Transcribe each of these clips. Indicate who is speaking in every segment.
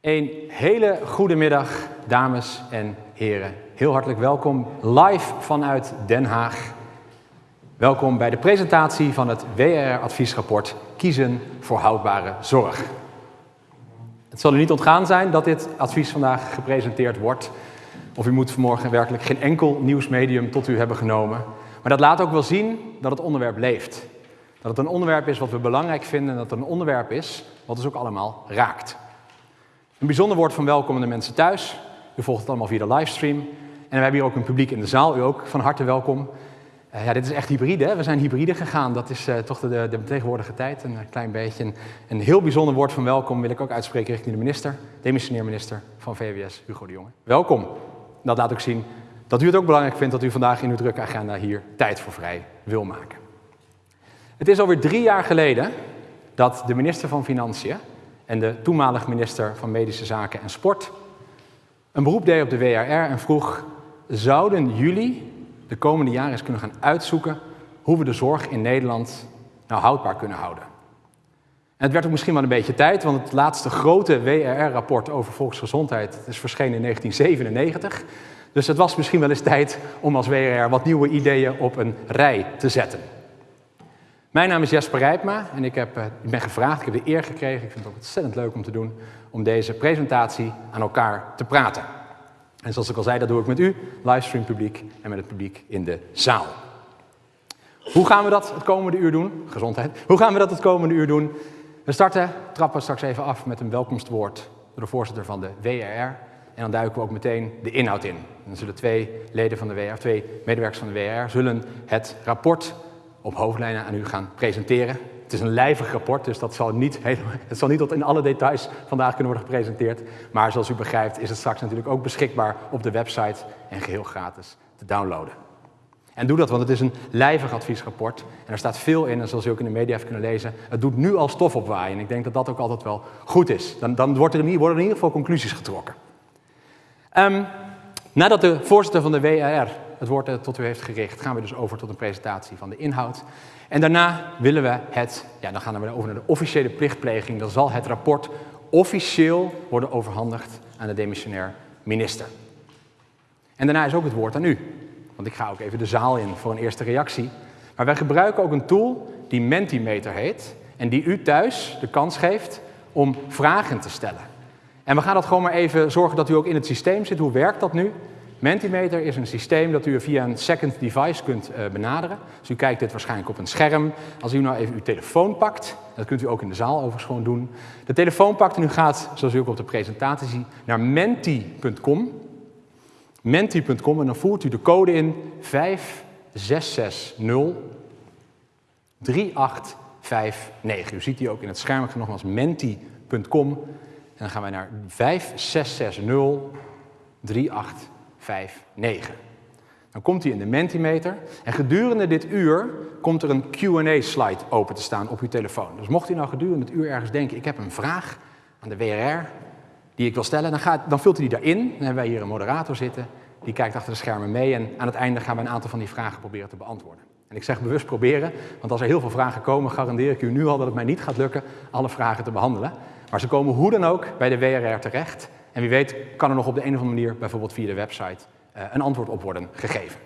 Speaker 1: Een hele goede middag, dames en heren. Heel hartelijk welkom live vanuit Den Haag. Welkom bij de presentatie van het WRR-adviesrapport Kiezen voor houdbare zorg. Het zal u niet ontgaan zijn dat dit advies vandaag gepresenteerd wordt. Of u moet vanmorgen werkelijk geen enkel nieuwsmedium tot u hebben genomen. Maar dat laat ook wel zien dat het onderwerp leeft. Dat het een onderwerp is wat we belangrijk vinden en dat het een onderwerp is wat ons ook allemaal raakt. Een bijzonder woord van welkom aan de mensen thuis. U volgt het allemaal via de livestream. En we hebben hier ook een publiek in de zaal, u ook van harte welkom. Uh, ja, dit is echt hybride, hè? we zijn hybride gegaan. Dat is uh, toch de, de, tegenwoordige tijd, een klein beetje. Een, een, heel bijzonder woord van welkom wil ik ook uitspreken richting de minister, demissionair minister van VWS, Hugo de Jonge. Welkom. Dat laat ook zien dat u het ook belangrijk vindt dat u vandaag in uw drukke agenda hier tijd voor vrij wil maken. Het is alweer drie jaar geleden dat de minister van Financiën en de toenmalig minister van Medische Zaken en Sport een beroep deed op de WRR en vroeg, zouden jullie de komende jaren eens kunnen gaan uitzoeken hoe we de zorg in Nederland nou houdbaar kunnen houden? En het werd ook misschien wel een beetje tijd, want het laatste grote WRR-rapport over volksgezondheid is verschenen in 1997. Dus het was misschien wel eens tijd om als WRR wat nieuwe ideeën op een rij te zetten. Mijn naam is Jesper Rijpma en ik, heb, ik ben gevraagd, ik heb de eer gekregen, ik vind het ook ontzettend leuk om te doen, om deze presentatie aan elkaar te praten. En zoals ik al zei, dat doe ik met u, livestream publiek en met het publiek in de zaal. Hoe gaan we dat het komende uur doen? Gezondheid. Hoe gaan we dat het komende uur doen? We starten, trappen straks even af met een welkomstwoord door de voorzitter van de WRR. En dan duiken we ook meteen de inhoud in. Dan zullen twee leden van de WR, twee medewerkers van de WR, zullen het rapport op hoofdlijnen aan u gaan presenteren. Het is een lijvig rapport, dus dat zal niet, het zal niet tot in alle details vandaag kunnen worden gepresenteerd. Maar zoals u begrijpt is het straks natuurlijk ook beschikbaar op de website en geheel gratis te downloaden. En doe dat, want het is een lijvig adviesrapport. En er staat veel in, en zoals u ook in de media heeft kunnen lezen, het doet nu al stof opwaaien. En ik denk dat dat ook altijd wel goed is. Dan, dan wordt er in, worden er in ieder geval conclusies getrokken. Um, nadat de voorzitter van de WRR het woord tot u heeft gericht, gaan we dus over tot een presentatie van de inhoud. En daarna willen we het, ja, dan gaan we over naar de officiële plichtpleging. Dan zal het rapport officieel worden overhandigd aan de demissionair minister. En daarna is ook het woord aan u. Want ik ga ook even de zaal in voor een eerste reactie. Maar wij gebruiken ook een tool die Mentimeter heet. En die u thuis de kans geeft om vragen te stellen. En we gaan dat gewoon maar even zorgen dat u ook in het systeem zit. Hoe werkt dat nu? Mentimeter is een systeem dat u via een second device kunt uh, benaderen. Dus u kijkt dit waarschijnlijk op een scherm. Als u nou even uw telefoon pakt, dat kunt u ook in de zaal overigens gewoon doen. De telefoon pakt en u gaat, zoals u ook op de presentatie ziet, naar menti.com. Menti.com en dan voert u de code in 5660 3859. U ziet die ook in het scherm, nogmaals menti.com. En dan gaan wij naar 5660 3859. Dan komt hij in de Mentimeter en gedurende dit uur komt er een Q&A-slide open te staan op uw telefoon. Dus mocht u nou gedurende het uur ergens denken, ik heb een vraag aan de WRR die ik wil stellen, dan, gaat, dan vult u die daarin. Dan hebben wij hier een moderator zitten, die kijkt achter de schermen mee en aan het einde gaan we een aantal van die vragen proberen te beantwoorden. En ik zeg bewust proberen, want als er heel veel vragen komen, garandeer ik u nu al dat het mij niet gaat lukken alle vragen te behandelen. Maar ze komen hoe dan ook bij de WRR terecht. En wie weet kan er nog op de een of andere manier, bijvoorbeeld via de website, uh, een antwoord op worden gegeven.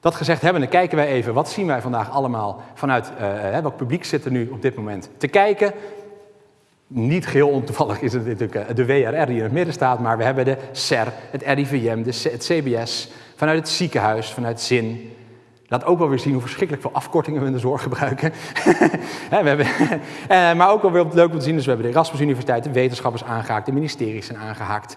Speaker 1: Dat gezegd hebben, dan kijken wij even, wat zien wij vandaag allemaal vanuit, uh, welk publiek zit er nu op dit moment te kijken. Niet geheel ontoevallig is het natuurlijk de WRR die in het midden staat, maar we hebben de SER, het RIVM, de, het CBS, vanuit het ziekenhuis, vanuit ZIN, Laat ook wel weer zien hoe verschrikkelijk veel afkortingen we in de zorg gebruiken. we hebben, eh, maar ook wel weer leuk om te zien, dus we hebben de Erasmus Universiteit, de wetenschappers aangehaakt, de ministeries zijn aangehaakt.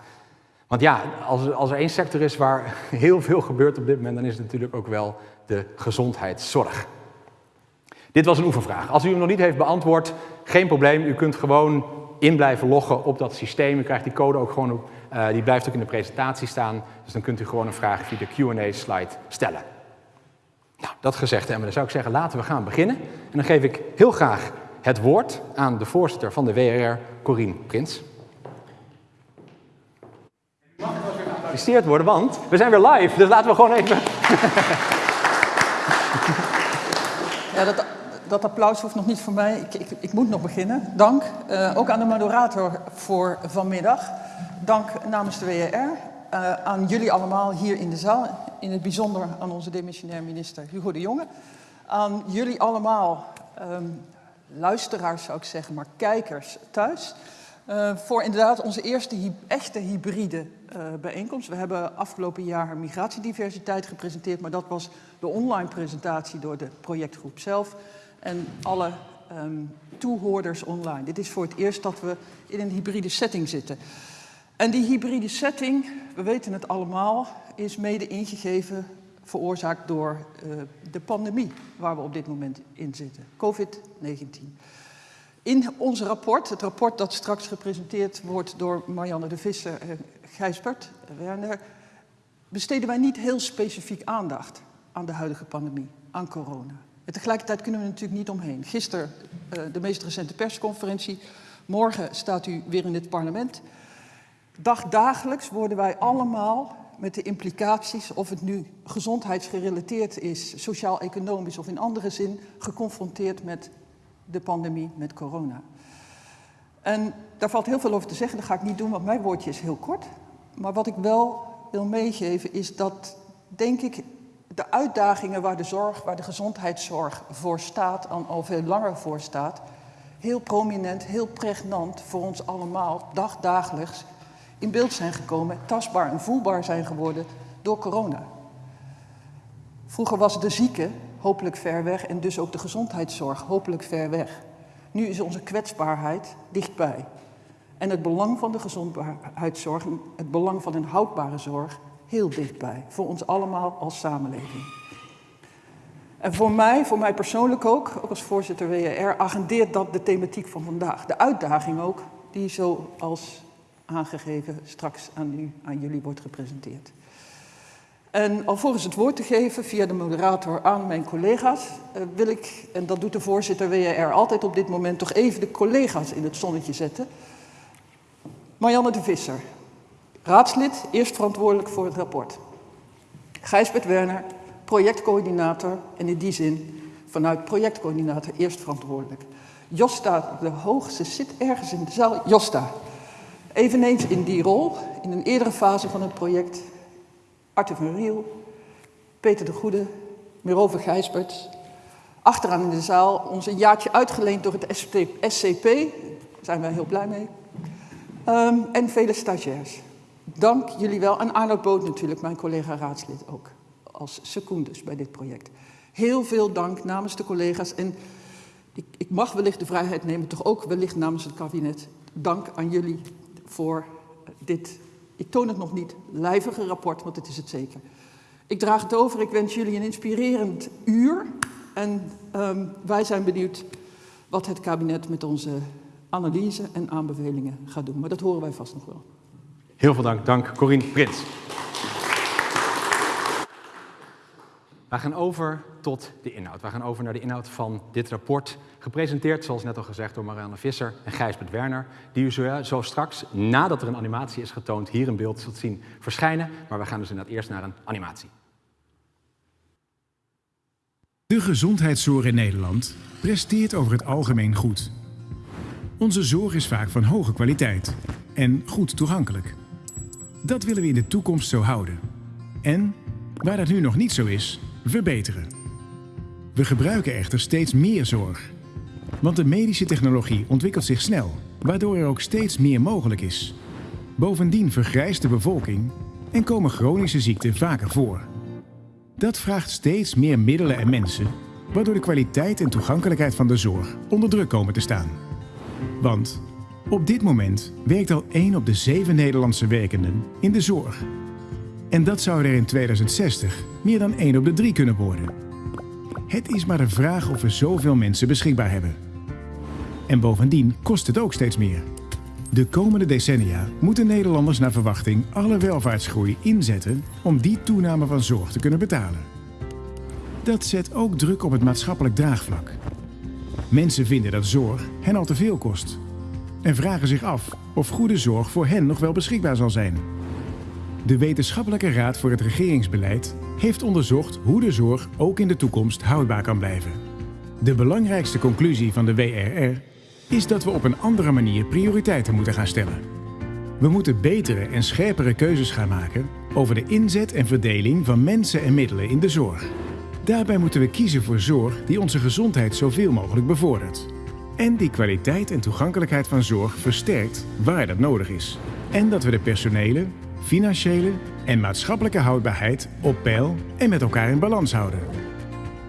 Speaker 1: Want ja, als, als er één sector is waar heel veel gebeurt op dit moment, dan is het natuurlijk ook wel de gezondheidszorg. Dit was een oefenvraag. Als u hem nog niet heeft beantwoord, geen probleem. U kunt gewoon in blijven loggen op dat systeem. U krijgt die code ook gewoon op, uh, die blijft ook in de presentatie staan. Dus dan kunt u gewoon een vraag via de Q&A-slide stellen. Nou, dat gezegd hebben, dan zou ik zeggen, laten we gaan beginnen. En dan geef ik heel graag het woord aan de voorzitter van de WRR, Corine Prins. geapplaudisseerd worden, want we zijn weer live, dus laten we gewoon even...
Speaker 2: Ja, dat, dat applaus hoeft nog niet voor mij. Ik, ik, ik moet nog beginnen. Dank. Uh, ook aan de moderator voor vanmiddag. Dank namens de WR. Eh, aan jullie allemaal hier in de zaal. In het bijzonder aan onze demissionair minister Hugo de Jonge. Aan jullie allemaal, um, luisteraars zou ik zeggen, maar kijkers thuis. Uh, voor inderdaad onze eerste echte hybride uh, bijeenkomst. We hebben afgelopen jaar migratiediversiteit gepresenteerd, maar dat was de online presentatie door de projectgroep zelf en alle um, toehoorders online. Dit is voor het eerst dat we in een hybride setting zitten. En die hybride setting, we weten het allemaal, is mede ingegeven, veroorzaakt door uh, de pandemie waar we op dit moment in zitten, COVID-19. In ons rapport, het rapport dat straks gepresenteerd wordt door Marianne de Visser en Gijsbert Werner, besteden wij niet heel specifiek aandacht aan de huidige pandemie, aan corona. En tegelijkertijd kunnen we er natuurlijk niet omheen. Gisteren uh, de meest recente persconferentie, morgen staat u weer in het parlement. Dagdagelijks worden wij allemaal met de implicaties, of het nu gezondheidsgerelateerd is, sociaal-economisch of in andere zin, geconfronteerd met de pandemie met corona. En daar valt heel veel over te zeggen, dat ga ik niet doen, want mijn woordje is heel kort. Maar wat ik wel wil meegeven is dat, denk ik, de uitdagingen waar de zorg, waar de gezondheidszorg voor staat, en al veel langer voor staat, heel prominent, heel pregnant voor ons allemaal, dagdagelijks, in beeld zijn gekomen, tastbaar en voelbaar zijn geworden door corona. Vroeger was de zieke hopelijk ver weg en dus ook de gezondheidszorg hopelijk ver weg. Nu is onze kwetsbaarheid dichtbij. En het belang van de gezondheidszorg, het belang van een houdbare zorg, heel dichtbij. Voor ons allemaal als samenleving. En voor mij, voor mij persoonlijk ook, ook als voorzitter WR, agendeert dat de thematiek van vandaag. De uitdaging ook, die zoals aangegeven straks aan, u, aan jullie wordt gepresenteerd. En alvorens het woord te geven via de moderator aan mijn collega's, uh, wil ik, en dat doet de voorzitter WR altijd op dit moment, toch even de collega's in het zonnetje zetten. Marianne de Visser, raadslid, eerst verantwoordelijk voor het rapport. Gijsbert Werner, projectcoördinator en in die zin vanuit projectcoördinator eerst verantwoordelijk. Josta de Hoogste zit ergens in de zaal. Josta, eveneens in die rol, in een eerdere fase van het project, Arthur van Riel, Peter de Goede, Merove Gijsbert. Achteraan in de zaal ons een jaartje uitgeleend door het SCP. Daar zijn wij heel blij mee. Um, en vele stagiairs. Dank jullie wel. En Arnold Boot natuurlijk, mijn collega raadslid ook. Als secundus bij dit project. Heel veel dank namens de collega's. En ik mag wellicht de vrijheid nemen, toch ook wellicht namens het kabinet. Dank aan jullie voor dit ik toon het nog niet, lijvige rapport, want het is het zeker. Ik draag het over, ik wens jullie een inspirerend uur. En um, wij zijn benieuwd wat het kabinet met onze analyse en aanbevelingen gaat doen. Maar dat horen wij vast nog wel.
Speaker 1: Heel veel dank. Dank Corine Prins. We gaan over tot de inhoud. We gaan over naar de inhoud van dit rapport. Gepresenteerd, zoals net al gezegd, door Marianne Visser en Gijsbert Werner. Die u zo, straks, nadat er een animatie is getoond, hier in beeld zult zien verschijnen. Maar we gaan dus inderdaad eerst naar een animatie.
Speaker 3: De gezondheidszorg in Nederland presteert over het algemeen goed. Onze zorg is vaak van hoge kwaliteit en goed toegankelijk. Dat willen we in de toekomst zo houden. En, waar dat nu nog niet zo is, verbeteren. We gebruiken echter steeds meer zorg. Want de medische technologie ontwikkelt zich snel, waardoor er ook steeds meer mogelijk is. Bovendien vergrijst de bevolking en komen chronische ziekten vaker voor. Dat vraagt steeds meer middelen en mensen, waardoor de kwaliteit en toegankelijkheid van de zorg onder druk komen te staan. Want op dit moment werkt al 1 op de 7 Nederlandse werkenden in de zorg. En dat zou er in 2060 meer dan 1 op de 3 kunnen worden. Het is maar de vraag of we zoveel mensen beschikbaar hebben. En bovendien kost het ook steeds meer. De komende decennia moeten Nederlanders naar verwachting alle welvaartsgroei inzetten om die toename van zorg te kunnen betalen. Dat zet ook druk op het maatschappelijk draagvlak. Mensen vinden dat zorg hen al te veel kost en vragen zich af of goede zorg voor hen nog wel beschikbaar zal zijn. De Wetenschappelijke Raad voor het Regeringsbeleid heeft onderzocht hoe de zorg ook in de toekomst houdbaar kan blijven. De belangrijkste conclusie van de WRR is dat we op een andere manier prioriteiten moeten gaan stellen. We moeten betere en scherpere keuzes gaan maken over de inzet en verdeling van mensen en middelen in de zorg. Daarbij moeten we kiezen voor zorg die onze gezondheid zoveel mogelijk bevordert. En die kwaliteit en toegankelijkheid van zorg versterkt waar dat nodig is. En dat we de personele, financiële en maatschappelijke houdbaarheid op peil en met elkaar in balans houden.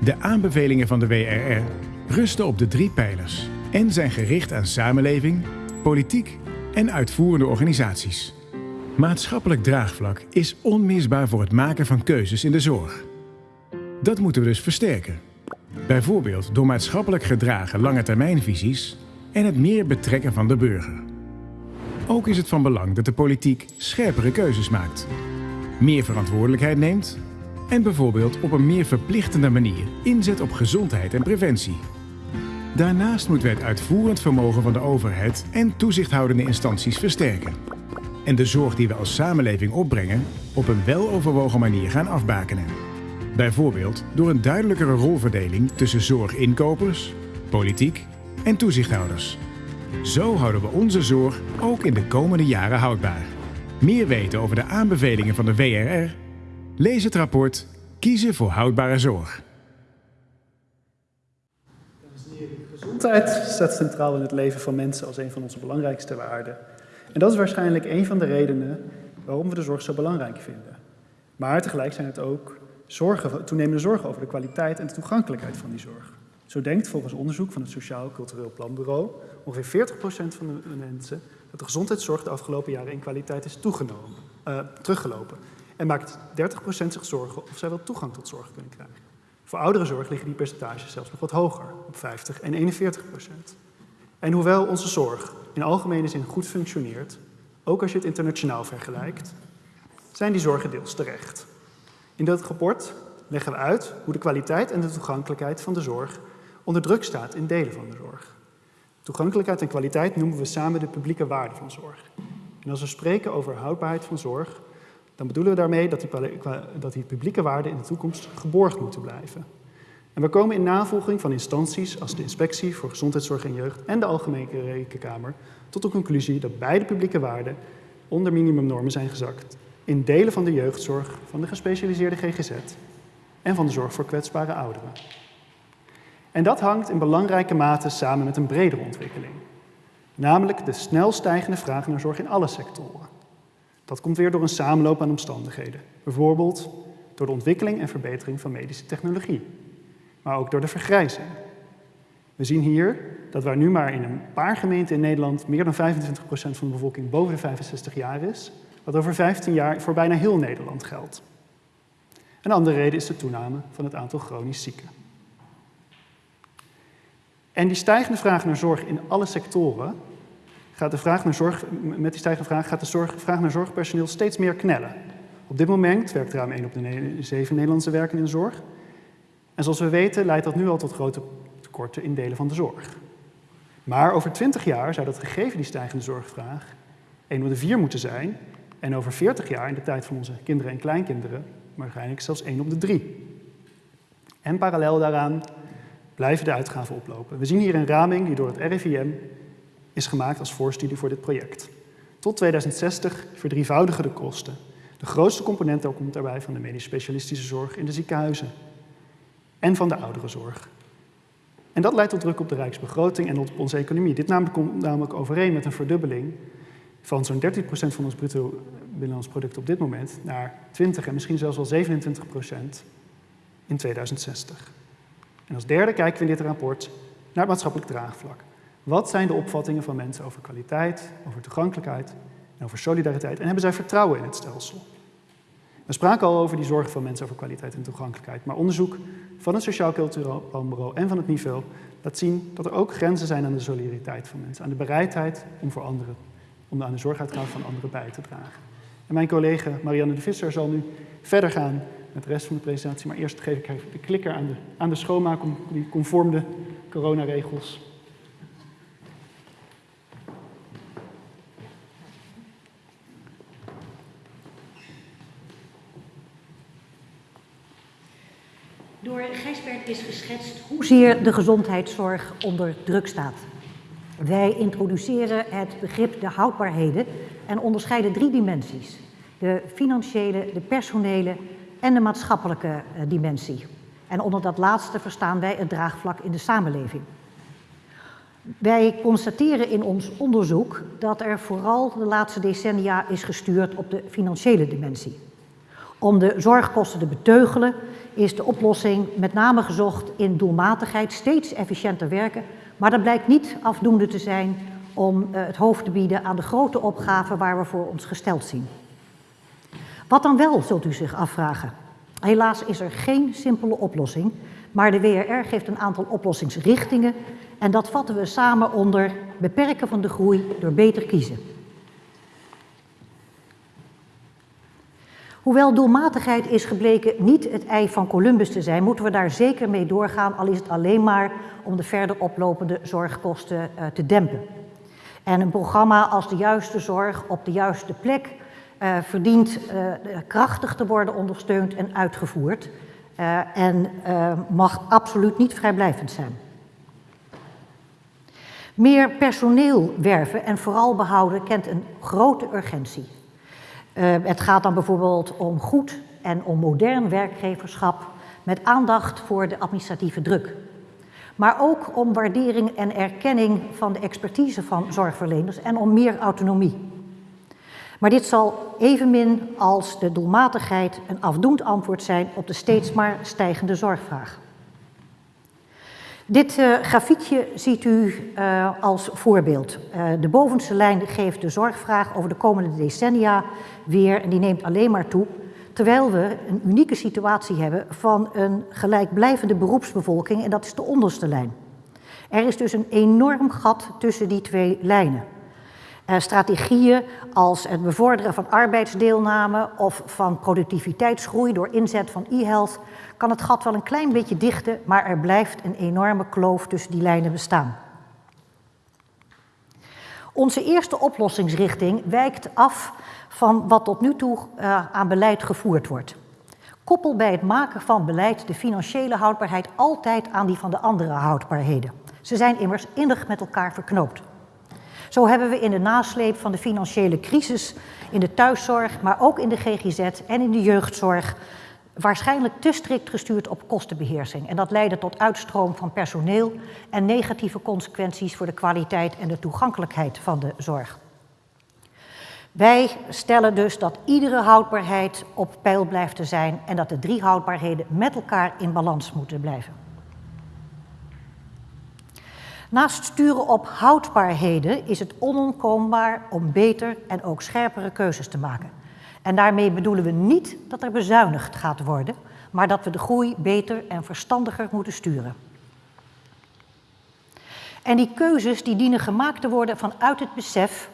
Speaker 3: De aanbevelingen van de WRR rusten op de drie pijlers en zijn gericht aan samenleving, politiek en uitvoerende organisaties. Maatschappelijk draagvlak is onmisbaar voor het maken van keuzes in de zorg. Dat moeten we dus versterken. Bijvoorbeeld door maatschappelijk gedragen lange termijnvisies en het meer betrekken van de burger. Ook is het van belang dat de politiek scherpere keuzes maakt, meer verantwoordelijkheid neemt en bijvoorbeeld op een meer verplichtende manier inzet op gezondheid en preventie. Daarnaast moeten we het uitvoerend vermogen van de overheid en toezichthoudende instanties versterken. En de zorg die we als samenleving opbrengen op een weloverwogen manier gaan afbakenen. Bijvoorbeeld door een duidelijkere rolverdeling tussen zorginkopers, politiek en toezichthouders. Zo houden we onze zorg ook in de komende jaren houdbaar. Meer weten over de aanbevelingen van de WRR? Lees het rapport Kiezen voor houdbare zorg.
Speaker 4: Gezondheid staat centraal in het leven van mensen als een van onze belangrijkste waarden. En dat is waarschijnlijk een van de redenen waarom we de zorg zo belangrijk vinden. Maar tegelijk zijn het ook zorgen, toenemende zorgen over de kwaliteit en de toegankelijkheid van die zorg. Zo denkt volgens onderzoek van het Sociaal Cultureel Planbureau ongeveer 40% van de mensen dat de gezondheidszorg de afgelopen jaren in kwaliteit is toegenomen, uh, teruggelopen. En maakt 30% zich zorgen of zij wel toegang tot zorg kunnen krijgen. Voor ouderenzorg liggen die percentages zelfs nog wat hoger, op 50 en 41% En hoewel onze zorg in algemene zin goed functioneert, ook als je het internationaal vergelijkt, zijn die zorgen deels terecht. In dat rapport leggen we uit hoe de kwaliteit en de toegankelijkheid van de zorg onder druk staat in delen van de zorg. Toegankelijkheid en kwaliteit noemen we samen de publieke waarde van zorg. En als we spreken over houdbaarheid van zorg, dan bedoelen we daarmee dat die, dat die publieke waarden in de toekomst geborgd moeten blijven. En we komen in navolging van instanties als de Inspectie voor Gezondheidszorg en Jeugd en de Algemene Rekenkamer tot de conclusie dat beide publieke waarden onder minimumnormen zijn gezakt in delen van de jeugdzorg, van de gespecialiseerde GGZ en van de zorg voor kwetsbare ouderen. En dat hangt in belangrijke mate samen met een bredere ontwikkeling, namelijk de snel stijgende vraag naar zorg in alle sectoren. Dat komt weer door een samenloop aan omstandigheden, bijvoorbeeld door de ontwikkeling en verbetering van medische technologie, maar ook door de vergrijzing. We zien hier dat waar nu maar in een paar gemeenten in Nederland meer dan 25% van de bevolking boven de 65 jaar is, wat over 15 jaar voor bijna heel Nederland geldt. Een andere reden is de toename van het aantal chronisch zieken. En die stijgende vraag naar zorg in alle sectoren gaat de vraag naar zorg, met die stijgende vraag gaat de zorg, vraag naar zorgpersoneel steeds meer knellen. Op dit moment werkt ruim 1 op de 7 Nederlandse werken in de zorg. En zoals we weten leidt dat nu al tot grote tekorten in delen van de zorg. Maar over 20 jaar zou dat gegeven die stijgende zorgvraag 1 op de 4 moeten zijn en over 40 jaar, in de tijd van onze kinderen en kleinkinderen, waarschijnlijk zelfs 1 op de 3. En parallel daaraan blijven de uitgaven oplopen. We zien hier een raming die door het RIVM is gemaakt als voorstudie voor dit project. Tot 2060 verdrievoudigen de kosten. De grootste component komt daarbij van de medisch specialistische zorg in de ziekenhuizen en van de ouderenzorg. En dat leidt tot druk op de rijksbegroting en op onze economie. Dit komt namelijk overeen met een verdubbeling van zo'n 13% van ons bruto binnenlands product op dit moment naar 20 en misschien zelfs wel 27% in 2060. En als derde kijken we in dit rapport naar het maatschappelijk draagvlak. Wat zijn de opvattingen van mensen over kwaliteit, over toegankelijkheid en over solidariteit? En hebben zij vertrouwen in het stelsel? We spraken al over die zorgen van mensen over kwaliteit en toegankelijkheid. Maar onderzoek van het Sociaal Cultureel Planbureau en van het niveau laat zien dat er ook grenzen zijn aan de solidariteit van mensen. Aan de bereidheid om voor anderen om aan de zorguitgave van anderen bij te dragen. En mijn collega Marianne de Visser zal nu verder gaan met de rest van de presentatie. Maar eerst geef ik even de klikker aan de, aan de schoonmaak om die conform de coronaregels
Speaker 5: Door Gijsbert is geschetst hoezeer de gezondheidszorg onder druk staat. Wij introduceren het begrip de houdbaarheden en onderscheiden drie dimensies. De financiële, de personele en de maatschappelijke eh, dimensie. En onder dat laatste verstaan wij het draagvlak in de samenleving. Wij constateren in ons onderzoek dat er vooral de laatste decennia is gestuurd op de financiële dimensie. Om de zorgkosten te beteugelen is de oplossing met name gezocht in doelmatigheid, steeds efficiënter werken, maar dat blijkt niet afdoende te zijn om eh, het hoofd te bieden aan de grote opgaven waar we voor ons gesteld zien. Wat dan wel, zult u zich afvragen? Helaas is er geen simpele oplossing, maar de WRR geeft een aantal oplossingsrichtingen en dat vatten we samen onder beperken van de groei door beter kiezen. Hoewel doelmatigheid is gebleken niet het ei van Columbus te zijn, moeten we daar zeker mee doorgaan, al is het alleen maar om de verder oplopende zorgkosten uh, te dempen. En een programma als de juiste zorg op de juiste plek verdient uh, krachtig te worden ondersteund en uitgevoerd en mag absoluut niet vrijblijvend zijn. Meer personeel werven en vooral behouden kent een grote urgentie. Het gaat dan bijvoorbeeld om goed en om modern werkgeverschap met aandacht voor de administratieve druk. Maar ook om waardering en erkenning van de expertise van zorgverleners en om meer autonomie. Maar dit zal evenmin als de doelmatigheid een afdoend antwoord zijn op de steeds maar stijgende zorgvraag. Dit uh, grafiekje ziet u uh, als voorbeeld. Uh, de bovenste lijn geeft de zorgvraag over de komende decennia weer, en die neemt alleen maar toe, terwijl we een unieke situatie hebben van een gelijkblijvende beroepsbevolking, en dat is de onderste lijn. Er is dus een enorm gat tussen die twee lijnen. Uh, strategieën als het bevorderen van arbeidsdeelname of van productiviteitsgroei door inzet van e-health kan het gat wel een klein beetje dichten, maar er blijft een enorme kloof tussen die lijnen bestaan. Onze eerste oplossingsrichting wijkt af van wat tot nu toe uh, aan beleid gevoerd wordt. Koppel bij het maken van beleid de financiële houdbaarheid altijd aan die van de andere houdbaarheden. Ze zijn immers innig met elkaar verknoopt. Zo hebben we in de nasleep van de financiële crisis in de thuiszorg, maar ook in de GGZ en in de jeugdzorg waarschijnlijk te strikt gestuurd op kostenbeheersing. En dat leidde tot uitstroom van personeel en negatieve consequenties voor de kwaliteit en de toegankelijkheid van de zorg. Wij stellen dus dat iedere houdbaarheid op peil blijft te zijn en dat de drie houdbaarheden met elkaar in balans moeten blijven. Naast sturen op houdbaarheden is het onontkoombaar om beter en ook scherpere keuzes te maken. En daarmee bedoelen we niet dat er bezuinigd gaat worden, maar dat we de groei beter en verstandiger moeten sturen. En die keuzes die dienen gemaakt te worden vanuit het besef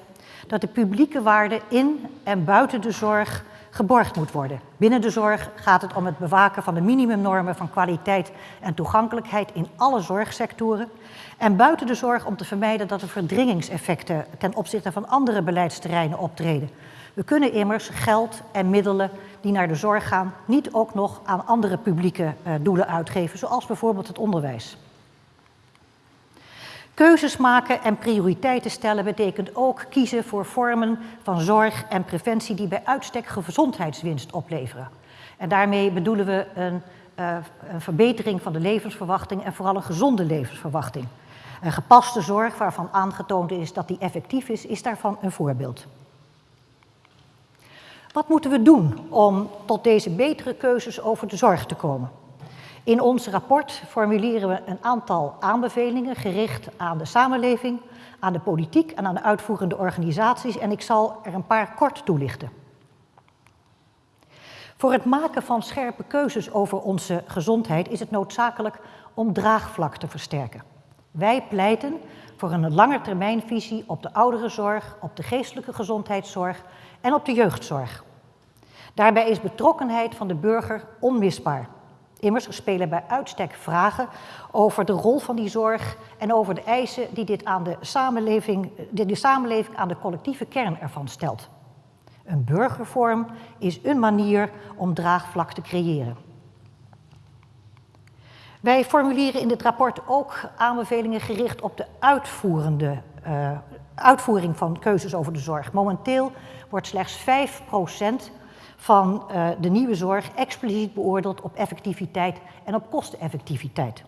Speaker 5: dat de publieke waarde in en buiten de zorg geborgd moet worden. Binnen de zorg gaat het om het bewaken van de minimumnormen van kwaliteit en toegankelijkheid in alle zorgsectoren. En buiten de zorg om te vermijden dat er verdringingseffecten ten opzichte van andere beleidsterreinen optreden. We kunnen immers geld en middelen die naar de zorg gaan niet ook nog aan andere publieke uh, doelen uitgeven, zoals bijvoorbeeld het onderwijs. Keuzes maken en prioriteiten stellen betekent ook kiezen voor vormen van zorg en preventie die bij uitstek gezondheidswinst opleveren. En daarmee bedoelen we een, uh, een verbetering van de levensverwachting en vooral een gezonde levensverwachting. Een gepaste zorg waarvan aangetoond is dat die effectief is, is daarvan een voorbeeld. Wat moeten we doen om tot deze betere keuzes over de zorg te komen? In ons rapport formuleren we een aantal aanbevelingen gericht aan de samenleving, aan de politiek en aan de uitvoerende organisaties en ik zal er een paar kort toelichten. Voor het maken van scherpe keuzes over onze gezondheid is het noodzakelijk om draagvlak te versterken. Wij pleiten voor een langetermijnvisie op de ouderenzorg, op de geestelijke gezondheidszorg en op de jeugdzorg. Daarbij is betrokkenheid van de burger onmisbaar. Immers spelen bij uitstek vragen over de rol van die zorg en over de eisen die dit aan de samenleving, de samenleving aan de collectieve kern ervan stelt. Een burgervorm is een manier om draagvlak te creëren. Wij formuleren in dit rapport ook aanbevelingen gericht op de uitvoerende, uh, uitvoering van keuzes over de zorg. Momenteel wordt slechts 5% van uh, de nieuwe zorg expliciet beoordeeld op effectiviteit en op kosteneffectiviteit.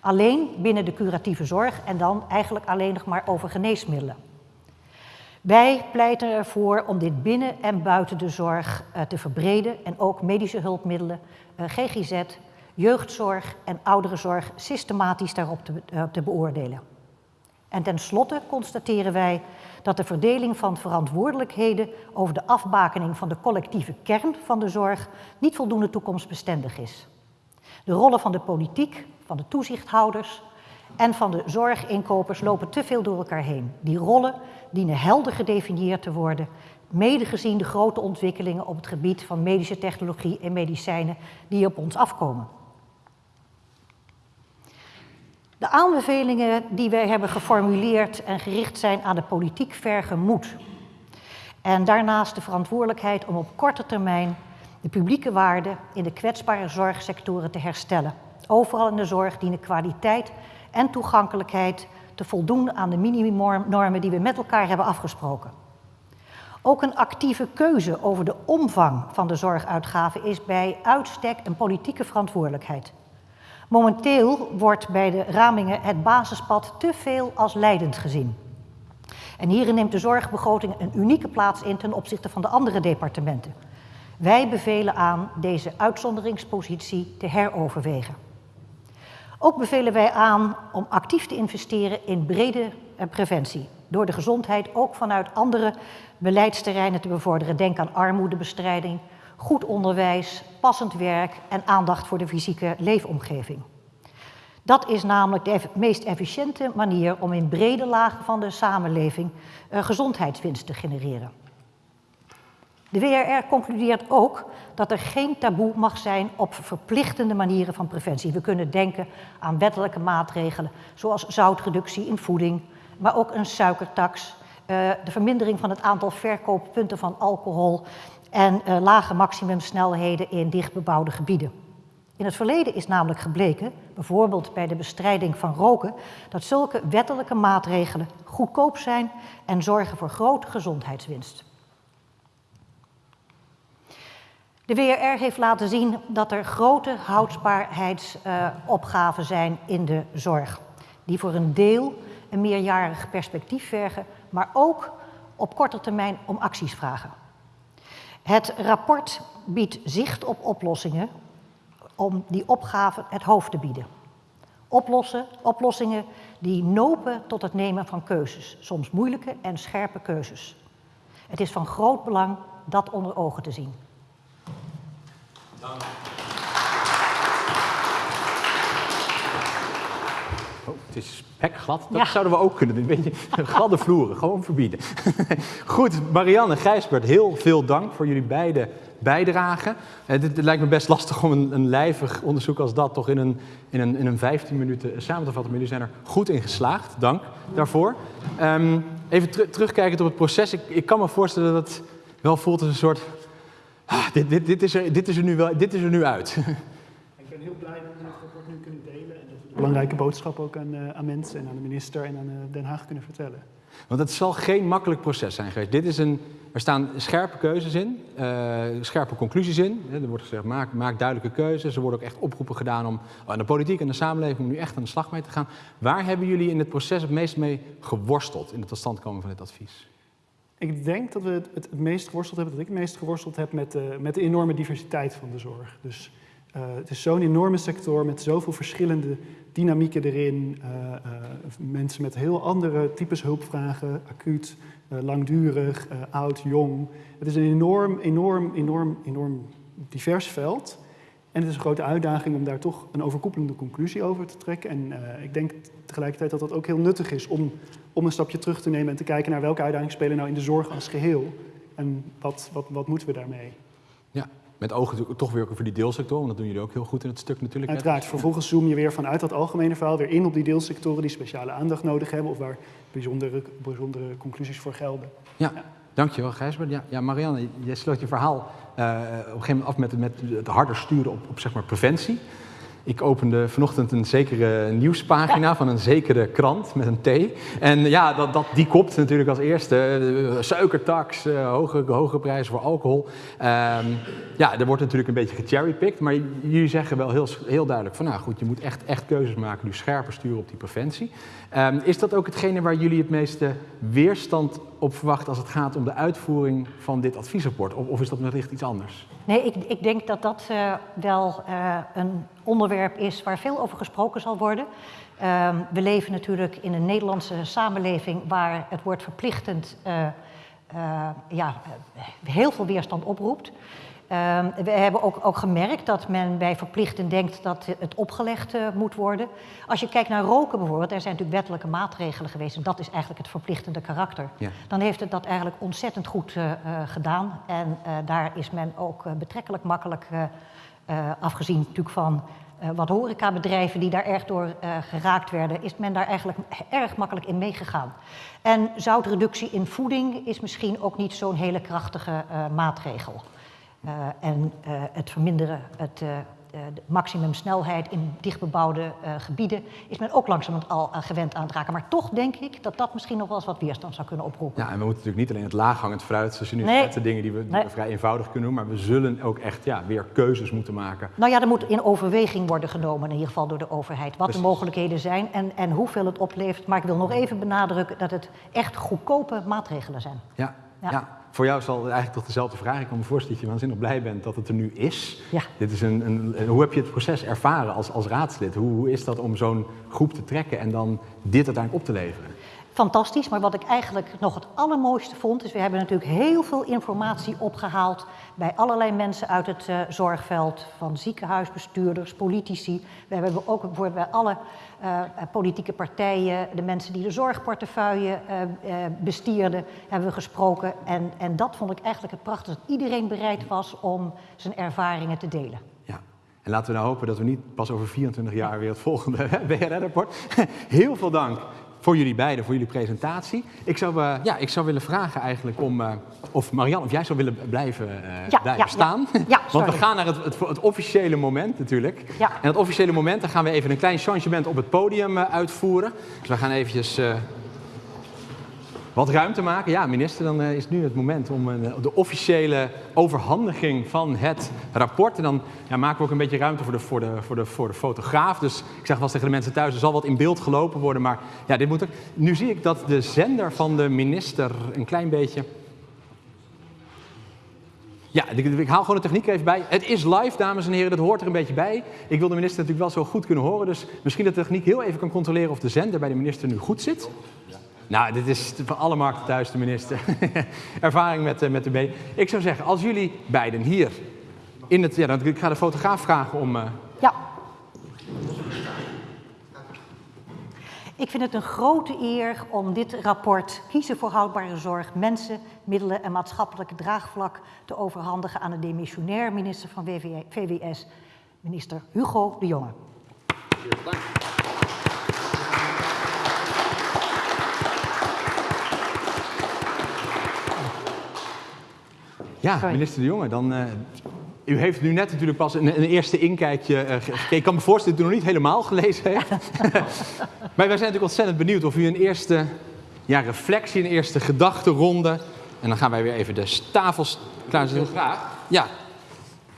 Speaker 5: Alleen binnen de curatieve zorg en dan eigenlijk alleen nog maar over geneesmiddelen. Wij pleiten ervoor om dit binnen en buiten de zorg uh, te verbreden en ook medische hulpmiddelen, uh, GGZ, jeugdzorg en ouderenzorg systematisch daarop te, te beoordelen. En tenslotte constateren wij dat de verdeling van verantwoordelijkheden over de afbakening van de collectieve kern van de zorg niet voldoende toekomstbestendig is. De rollen van de politiek, van de toezichthouders en van de zorginkopers lopen te veel door elkaar heen. Die rollen dienen helder gedefinieerd te worden, mede gezien de grote ontwikkelingen op het gebied van medische technologie en medicijnen die op ons afkomen. De aanbevelingen die wij hebben geformuleerd en gericht zijn aan de politiek vergen moed. En daarnaast de verantwoordelijkheid om op korte termijn de publieke waarde in de kwetsbare zorgsectoren te herstellen. Overal in de zorg dienen kwaliteit en toegankelijkheid te voldoen aan de minimumnormen die we met elkaar hebben afgesproken. Ook een actieve keuze over de omvang van de zorguitgaven is bij uitstek een politieke verantwoordelijkheid. Momenteel wordt bij de ramingen het basispad te veel als leidend gezien. En hierin neemt de zorgbegroting een unieke plaats in ten opzichte van de andere departementen. Wij bevelen aan deze uitzonderingspositie te heroverwegen. Ook bevelen wij aan om actief te investeren in brede eh, preventie. Door de gezondheid ook vanuit andere beleidsterreinen te bevorderen. Denk aan armoedebestrijding, goed onderwijs, passend werk en aandacht voor de fysieke leefomgeving. Dat is namelijk de meest efficiënte manier om in brede lagen van de samenleving uh, gezondheidswinst te genereren. De WRR concludeert ook dat er geen taboe mag zijn op verplichtende manieren van preventie. We kunnen denken aan wettelijke maatregelen, zoals zoutreductie in voeding, maar ook een suikertax, uh, de vermindering van het aantal verkooppunten van alcohol en uh, lage maximumsnelheden in dichtbebouwde gebieden. In het verleden is namelijk gebleken, bijvoorbeeld bij de bestrijding van roken, dat zulke wettelijke maatregelen goedkoop zijn en zorgen voor grote gezondheidswinst. De WRR heeft laten zien dat er grote houdbaarheidsopgaven uh, zijn in de zorg, die voor een deel een meerjarig perspectief vergen, maar ook op korte termijn om acties vragen. Het rapport biedt zicht op oplossingen om die opgave het hoofd te bieden. Oplossen, oplossingen die nopen tot het nemen van keuzes, soms moeilijke en scherpe keuzes. Het is van groot belang dat onder ogen te zien. Dank.
Speaker 1: Oh, het is spekglad. Dat ja. zouden we ook kunnen doen. Een beetje gladde vloeren, gewoon verbieden. Goed, Marianne en Gijsbert, heel veel dank voor jullie beide bijdragen. Het, het, lijkt me best lastig om een, een lijvig onderzoek als dat toch in een, in een, in een 15 minuten samen te vatten. Maar jullie zijn er goed in geslaagd. Dank daarvoor. Um, even ter terugkijkend op het proces. Ik, ik kan me voorstellen dat het wel voelt als een soort... Ah, dit, dit, dit, is er, dit, is er nu wel, dit is er nu uit.
Speaker 4: Ik ben heel blij dat we het rapport nu kunnen delen. En dat we de belangrijke boodschap ook aan, uh, aan mensen en aan de minister en aan uh, Den Haag kunnen vertellen.
Speaker 1: Want het zal geen makkelijk proces zijn geweest. Dit is een, er staan scherpe keuzes in, uh, scherpe conclusies in. Er wordt gezegd, maak, maak duidelijke keuzes. Er worden ook echt oproepen gedaan om aan de politiek en de samenleving om nu echt aan de slag mee te gaan. Waar hebben jullie in het proces het meest mee geworsteld in het totstandkomen van dit advies?
Speaker 4: Ik denk dat we het, het, het, meest geworsteld hebben, dat ik het meest geworsteld heb met, uh, met de enorme diversiteit van de zorg. Dus uh, het is zo'n enorme sector met zoveel verschillende dynamieken erin. Uh, mensen met heel andere types hulpvragen, acuut, langdurig, oud, jong. Het is een enorm, enorm, enorm, enorm divers veld. En het is een grote uitdaging om daar toch een overkoepelende conclusie over te trekken. En ik denk tegelijkertijd dat dat ook heel nuttig is om, om een stapje terug te nemen en te kijken naar welke uitdagingen spelen nou in de zorg als geheel. En wat, wat, wat moeten we daarmee?
Speaker 1: Ja, met ogen toch weer voor die deelsector, want dat doen jullie ook heel goed in het stuk natuurlijk.
Speaker 4: Uiteraard, vervolgens zoom je weer vanuit dat algemene verhaal weer in op die deelsectoren die speciale aandacht nodig hebben of waar bijzondere, bijzondere conclusies voor gelden.
Speaker 1: Ja. ja. Dankjewel, Gijsbert. Ja, ja, Marianne, jij sloot je verhaal uh, op een gegeven moment af met, met het harder sturen op, op zeg maar, preventie. Ik opende vanochtend een zekere nieuwspagina van een zekere krant met een T. En ja, dat, dat, die kopt natuurlijk als eerste. Suikertax, hoge, hoge prijzen voor alcohol. Ehm, ja, er wordt natuurlijk een beetje gecherrypicked. Maar jullie zeggen wel heel, heel duidelijk van nou goed, je moet echt, echt keuzes maken. Nu scherper sturen op die preventie. Um, is dat ook hetgene waar jullie het meeste weerstand op verwachten als het gaat om de uitvoering van dit adviesrapport? Of, is dat wellicht iets anders?
Speaker 5: Nee, ik, ik denk dat dat uh, wel uh, een onderwerp is waar veel over gesproken zal worden. Uh, we leven natuurlijk in een Nederlandse samenleving waar het woord verplichtend uh, ja, heel veel weerstand oproept. Uh, we hebben ook, ook, gemerkt dat men bij verplichten denkt dat het opgelegd uh, moet worden. Als je kijkt naar roken bijvoorbeeld, er zijn natuurlijk wettelijke maatregelen geweest en dat is eigenlijk het verplichtende karakter. Ja. Dan heeft het dat eigenlijk ontzettend goed uh, gedaan en daar is men ook betrekkelijk makkelijk, afgezien natuurlijk van wat horecabedrijven die daar erg door geraakt werden, is men daar eigenlijk erg makkelijk in meegegaan. En zoutreductie in voeding is misschien ook niet zo'n hele krachtige maatregel. Uh, en uh, het verminderen, het, uh, de maximumsnelheid in dichtbebouwde gebieden, is men ook langzamerhand al gewend aan het raken. Maar toch denk ik dat dat misschien nog wel eens wat weerstand zou kunnen oproepen.
Speaker 1: Ja, en we moeten natuurlijk niet alleen het laaghangend fruit, zoals je nu nee. de dingen die we, die nee. we, vrij eenvoudig kunnen doen, maar we zullen ook echt ja, weer keuzes moeten maken.
Speaker 5: Nou ja, er moet in overweging worden genomen, in ieder geval door de overheid, wat Precies. de mogelijkheden zijn en, en hoeveel het oplevert. Maar ik wil nog even benadrukken dat het echt goedkope maatregelen zijn.
Speaker 1: ja. ja. ja voor jou zal het eigenlijk toch dezelfde vraag. Ik kan me voorstellen dat je waanzinnig blij bent dat het er nu is.
Speaker 5: Ja.
Speaker 1: Dit is een, een, hoe heb je het proces ervaren als, als raadslid? Hoe, hoe is dat om zo'n groep te trekken en dan dit uiteindelijk op te leveren?
Speaker 5: Fantastisch. Maar wat ik eigenlijk nog het allermooiste vond, is we hebben natuurlijk heel veel informatie opgehaald bij allerlei mensen uit het uh, zorgveld, van ziekenhuisbestuurders, politici. We hebben ook bijvoorbeeld bij alle uh, politieke partijen, de mensen die de zorgportefeuille uh, bestierden, hebben we gesproken. En, en dat vond ik eigenlijk het prachtig, dat iedereen bereid was om zijn ervaringen te delen.
Speaker 1: En laten we nou hopen dat we niet pas over 24 jaar weer het volgende WRR-rapport. Heel veel dank voor jullie beiden, voor jullie presentatie. Ik zou, uh, ja, ik zou willen vragen eigenlijk om, uh, of Marianne, of jij zou willen blijven, uh,
Speaker 5: ja,
Speaker 1: blijven
Speaker 5: ja,
Speaker 1: staan.
Speaker 5: Ja.
Speaker 1: Want we gaan naar het, het, het, officiële moment natuurlijk. En het officiële moment, dan gaan we even een klein changement op het podium uitvoeren. Dus we gaan eventjes wat ruimte maken. Ja, minister, dan uh, is nu het moment om uh, de officiële overhandiging van het rapport. En dan ja, maken we ook een beetje ruimte voor de, voor, de, voor, de, voor de fotograaf. Dus ik zeg wel tegen de mensen thuis, er zal wat in beeld gelopen worden. Maar ja, dit moet ook. Nu zie ik dat de zender van de minister een klein beetje... Ja, ik, ik haal gewoon de techniek even bij. Het is live, dames en heren, dat hoort er een beetje bij. Ik wil de minister natuurlijk wel zo goed kunnen horen. Dus misschien dat de techniek heel even kan controleren of de zender bij de minister nu goed zit. Nou, dit is van alle markten thuis de minister. Ervaring met, uh, met de B. Ik zou zeggen, als jullie beiden hier in het... Ja, dan, ik ga de fotograaf vragen om... Uh...
Speaker 5: Ja. Ik vind het een grote eer om dit rapport Kiezen voor houdbare zorg, mensen, middelen en maatschappelijke draagvlak te overhandigen aan de demissionair minister van VWS, minister Hugo de Jonge. Dank.
Speaker 1: Ja, Sorry. minister De Jonge, dan... Uh, u heeft nu net natuurlijk pas een, een eerste inkijkje uh, gekeken. Ik kan me voorstellen dat u nog niet helemaal gelezen heeft. maar wij zijn natuurlijk ontzettend benieuwd of u een eerste ja, reflectie, een eerste gedachtenronde... En dan gaan wij weer even de tafels klaarzetten.
Speaker 6: Heel graag.
Speaker 1: Ja.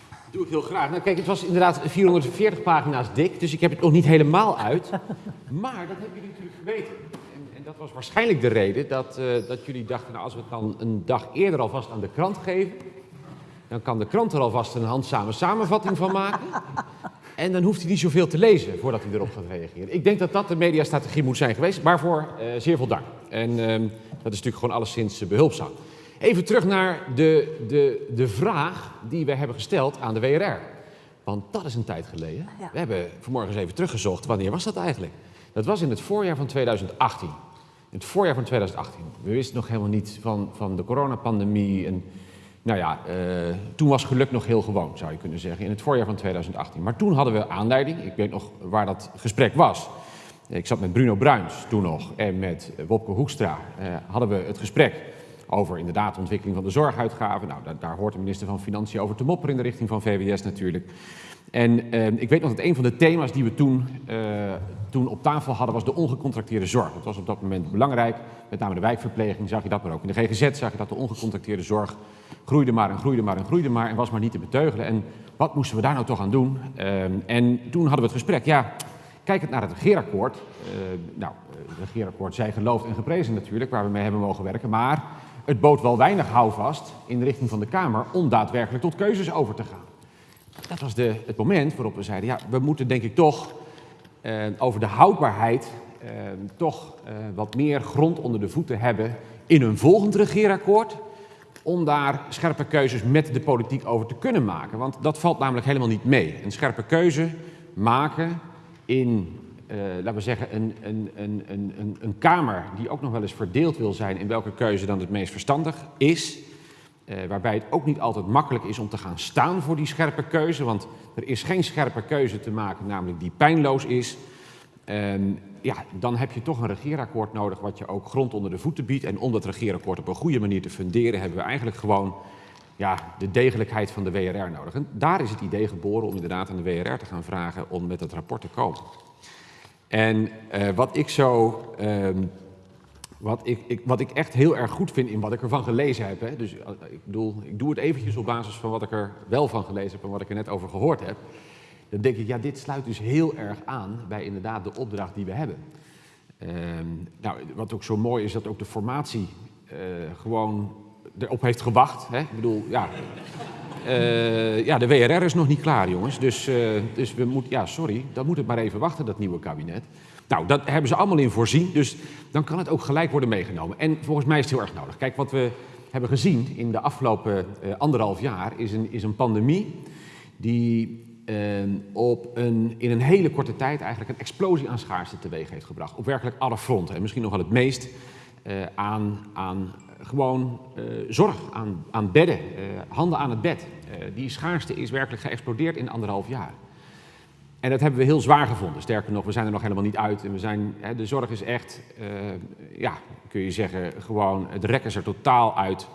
Speaker 6: Dat doe ik heel graag. Nou, kijk, het was inderdaad 440 pagina's dik, dus ik heb het nog niet helemaal uit. Maar dat hebben jullie natuurlijk geweten dat was waarschijnlijk de reden dat, uh, dat jullie dachten, nou, als we het dan een dag eerder alvast aan de krant geven, dan kan de krant er alvast een handzame samenvatting van maken. En dan hoeft hij niet zoveel te lezen voordat hij erop gaat reageren. Ik denk dat dat de mediastrategie moet zijn geweest, waarvoor uh, zeer veel dank. En uh, dat is natuurlijk gewoon alleszins behulpzaam. Even terug naar de, de, de vraag die we hebben gesteld aan de WRR. Want dat is een tijd geleden. Ja. We hebben vanmorgen eens even teruggezocht. Wanneer was dat eigenlijk? Dat was in het voorjaar van 2018 in het voorjaar van 2018. We wisten nog helemaal niet van, van de coronapandemie. En, nou ja, uh, toen was geluk nog heel gewoon, zou je kunnen zeggen, in het voorjaar van 2018. Maar toen hadden we aanleiding, ik weet nog waar dat gesprek was. Ik zat met Bruno Bruins toen nog en met Wopke Hoekstra uh, hadden we het gesprek over inderdaad de ontwikkeling van de zorguitgaven. Nou, daar, daar hoort de minister van Financiën over te mopperen in de richting van VWS natuurlijk. En eh, ik weet nog dat een van de thema's die we toen, eh, toen op tafel hadden was de ongecontracteerde zorg. Dat was op dat moment belangrijk. Met name de wijkverpleging zag je dat, maar ook in de GGZ zag je dat de ongecontracteerde zorg groeide maar en groeide maar en groeide maar en was maar niet te beteugelen. En wat moesten we daar nou toch aan doen? Uh, en toen hadden we het gesprek, ja, kijkend naar het regeerakkoord. Uh, nou, het regeerakkoord zij geloofd en geprezen natuurlijk, waar we mee hebben mogen werken. Maar het bood wel weinig houvast in de richting van de Kamer om daadwerkelijk tot keuzes over te gaan. Dat was de, het moment waarop we zeiden, ja, we moeten denk ik toch uh, over de houdbaarheid uh, toch uh, wat meer grond onder de voeten hebben in een volgend regeerakkoord. Om daar scherpe keuzes met de politiek over te kunnen maken. Want dat valt namelijk helemaal niet mee. Een scherpe keuze maken in, laten we zeggen, een, een, een, een, een Kamer die ook nog wel eens verdeeld wil zijn in welke keuze dan het meest verstandig is. Uh, waarbij het ook niet altijd makkelijk is om te gaan staan voor die scherpe keuze. Want er is geen scherpe keuze te maken, namelijk die pijnloos is. Ja, dan heb je toch een regeerakkoord nodig wat je ook grond onder de voeten biedt. En om dat regeerakkoord op een goede manier te funderen, hebben we eigenlijk gewoon ja, de degelijkheid van de WRR nodig. En daar is het idee geboren om inderdaad aan de WRR te gaan vragen om met dat rapport te komen. En uh, wat ik zo ehm, wat ik, ik, wat ik echt heel erg goed vind in wat ik ervan gelezen heb. Hè. Dus ik bedoel, ik doe het eventjes op basis van wat ik er wel van gelezen heb en wat ik er net over gehoord heb. Dan denk ik, ja, dit sluit dus heel erg aan bij inderdaad de opdracht die we hebben. Uh, nou, wat ook zo mooi is, dat ook de formatie uh, gewoon erop heeft gewacht. Hè. Ik bedoel, ja, uh, ja, de WRR is nog niet klaar, jongens. Dus, dus we moeten, ja, sorry, dan moet het maar even wachten, dat nieuwe kabinet. Nou, dat hebben ze allemaal in voorzien, dus dan kan het ook gelijk worden meegenomen. En volgens mij is het heel erg nodig. Kijk, wat we hebben gezien in de afgelopen uh, anderhalf jaar is een, is een pandemie die uh, op een, in een hele korte tijd eigenlijk een explosie aan schaarste teweeg heeft gebracht. Op werkelijk alle fronten. En misschien nog wel het meest uh, aan, aan gewoon zorg, aan, aan bedden, handen aan het bed. die schaarste is werkelijk geëxplodeerd in anderhalf jaar. En dat hebben we heel zwaar gevonden. Sterker nog, we zijn er nog helemaal niet uit. En we zijn, hè, de zorg is echt, uh, ja, kun je zeggen, gewoon, het rekken is er totaal uit.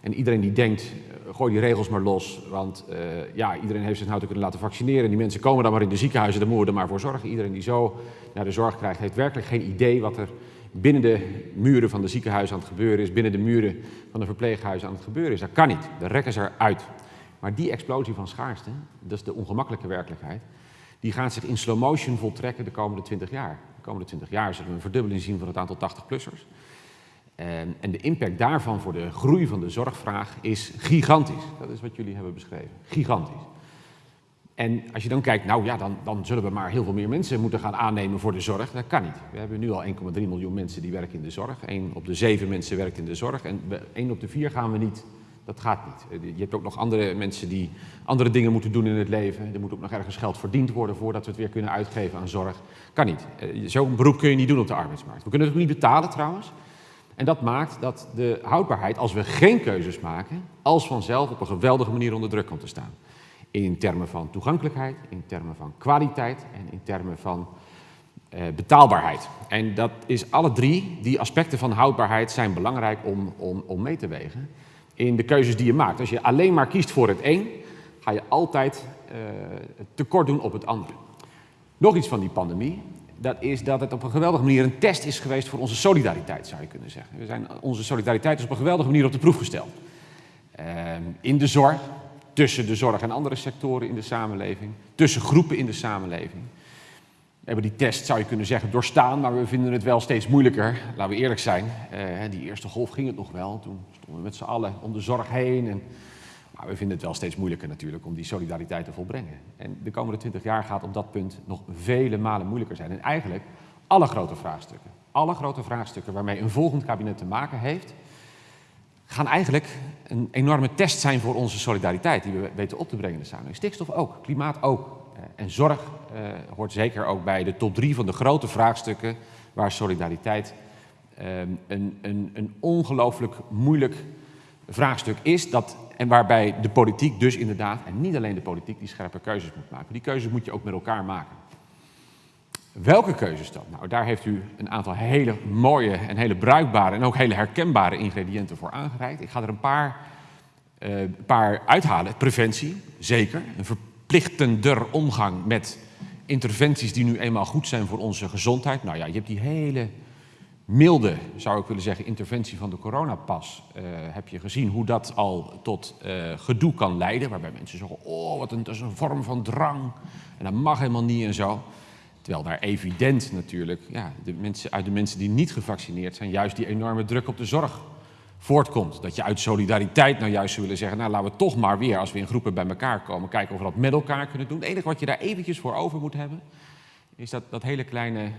Speaker 6: En iedereen die denkt, uh, gooi die regels maar los. Want uh, ja, iedereen heeft zich nou te kunnen laten vaccineren. Die mensen komen dan maar in de ziekenhuizen, daar moeten we er maar voor zorgen. Iedereen die zo naar de zorg krijgt, heeft werkelijk geen idee wat er binnen de muren van de ziekenhuizen aan het gebeuren is. Binnen de muren van de verpleeghuizen aan het gebeuren is. Dat kan niet. De rekken is eruit. Maar die explosie van schaarste, dat is de ongemakkelijke werkelijkheid die gaat zich in slow motion voltrekken de komende 20 jaar. De komende 20 jaar zullen we een verdubbeling zien van het aantal 80-plussers. En, en, de impact daarvan voor de groei van de zorgvraag is gigantisch. Dat is wat jullie hebben beschreven. Gigantisch. En als je dan kijkt, nou ja, dan, dan zullen we maar heel veel meer mensen moeten gaan aannemen voor de zorg. Dat kan niet. We hebben nu al 1,3 miljoen mensen die werken in de zorg. 1 op de 7 mensen werkt in de zorg. En 1 op de 4 gaan we niet dat gaat niet. Je hebt ook nog andere mensen die andere dingen moeten doen in het leven. Er moet ook nog ergens geld verdiend worden voordat we het weer kunnen uitgeven aan zorg. Kan niet. Zo'n beroep kun je niet doen op de arbeidsmarkt. We kunnen het ook niet betalen trouwens. En dat maakt dat de houdbaarheid, als we geen keuzes maken, als vanzelf op een geweldige manier onder druk komt te staan. In termen van toegankelijkheid, in termen van kwaliteit en in termen van eh, betaalbaarheid. En dat is alle drie, die aspecten van houdbaarheid zijn belangrijk om, om, om mee te wegen in de keuzes die je maakt. Als je alleen maar kiest voor het een, ga je altijd uh, tekort doen op het andere. Nog iets van die pandemie, dat is dat het op een geweldige manier een test is geweest voor onze solidariteit, zou je kunnen zeggen. We zijn, onze solidariteit is op een geweldige manier op de proef gesteld. Uh, in de zorg, tussen de zorg en andere sectoren in de samenleving, tussen groepen in de samenleving. We hebben die test, zou je kunnen zeggen, doorstaan, maar we vinden het wel steeds moeilijker. Laten we eerlijk zijn. Uh, die eerste golf ging het nog wel. Toen stonden we met z'n allen om de zorg heen. En, maar we vinden het wel steeds moeilijker natuurlijk om die solidariteit te volbrengen. En de komende twintig jaar gaat op dat punt nog vele malen moeilijker zijn. En eigenlijk alle grote vraagstukken, alle grote vraagstukken waarmee een volgend kabinet te maken heeft, gaan eigenlijk een enorme test zijn voor onze solidariteit die we weten op te brengen in de samenleving. Stikstof ook, klimaat ook. En zorg uh, hoort zeker ook bij de top drie van de grote vraagstukken waar solidariteit uh, een, een, een ongelooflijk moeilijk vraagstuk is. Dat, en waarbij de politiek dus inderdaad, en niet alleen de politiek, die scherpe keuzes moet maken. Die keuzes moet je ook met elkaar maken. Welke keuzes dan? Nou, daar heeft u een aantal hele mooie en hele bruikbare en ook hele herkenbare ingrediënten voor aangereikt. Ik ga er een paar, uh, paar uithalen. Preventie, zeker. Een verplichtender omgang met interventies die nu eenmaal goed zijn voor onze gezondheid. Nou ja, je hebt die hele milde, zou ik willen zeggen, interventie van de coronapas. Uh, heb je gezien hoe dat al tot uh, gedoe kan leiden. Waarbij mensen zeggen, oh, wat een, dat is een vorm van drang. En dat mag helemaal niet en zo. Terwijl daar evident natuurlijk, ja, de mensen, uit de mensen die niet gevaccineerd zijn, juist die enorme druk op de zorg voortkomt. Dat je uit solidariteit nou juist zou willen zeggen, nou laten we toch maar weer, als we in groepen bij elkaar komen, kijken of we dat met elkaar kunnen doen. Het enige wat je daar eventjes voor over moet hebben, is dat, dat hele kleine uh,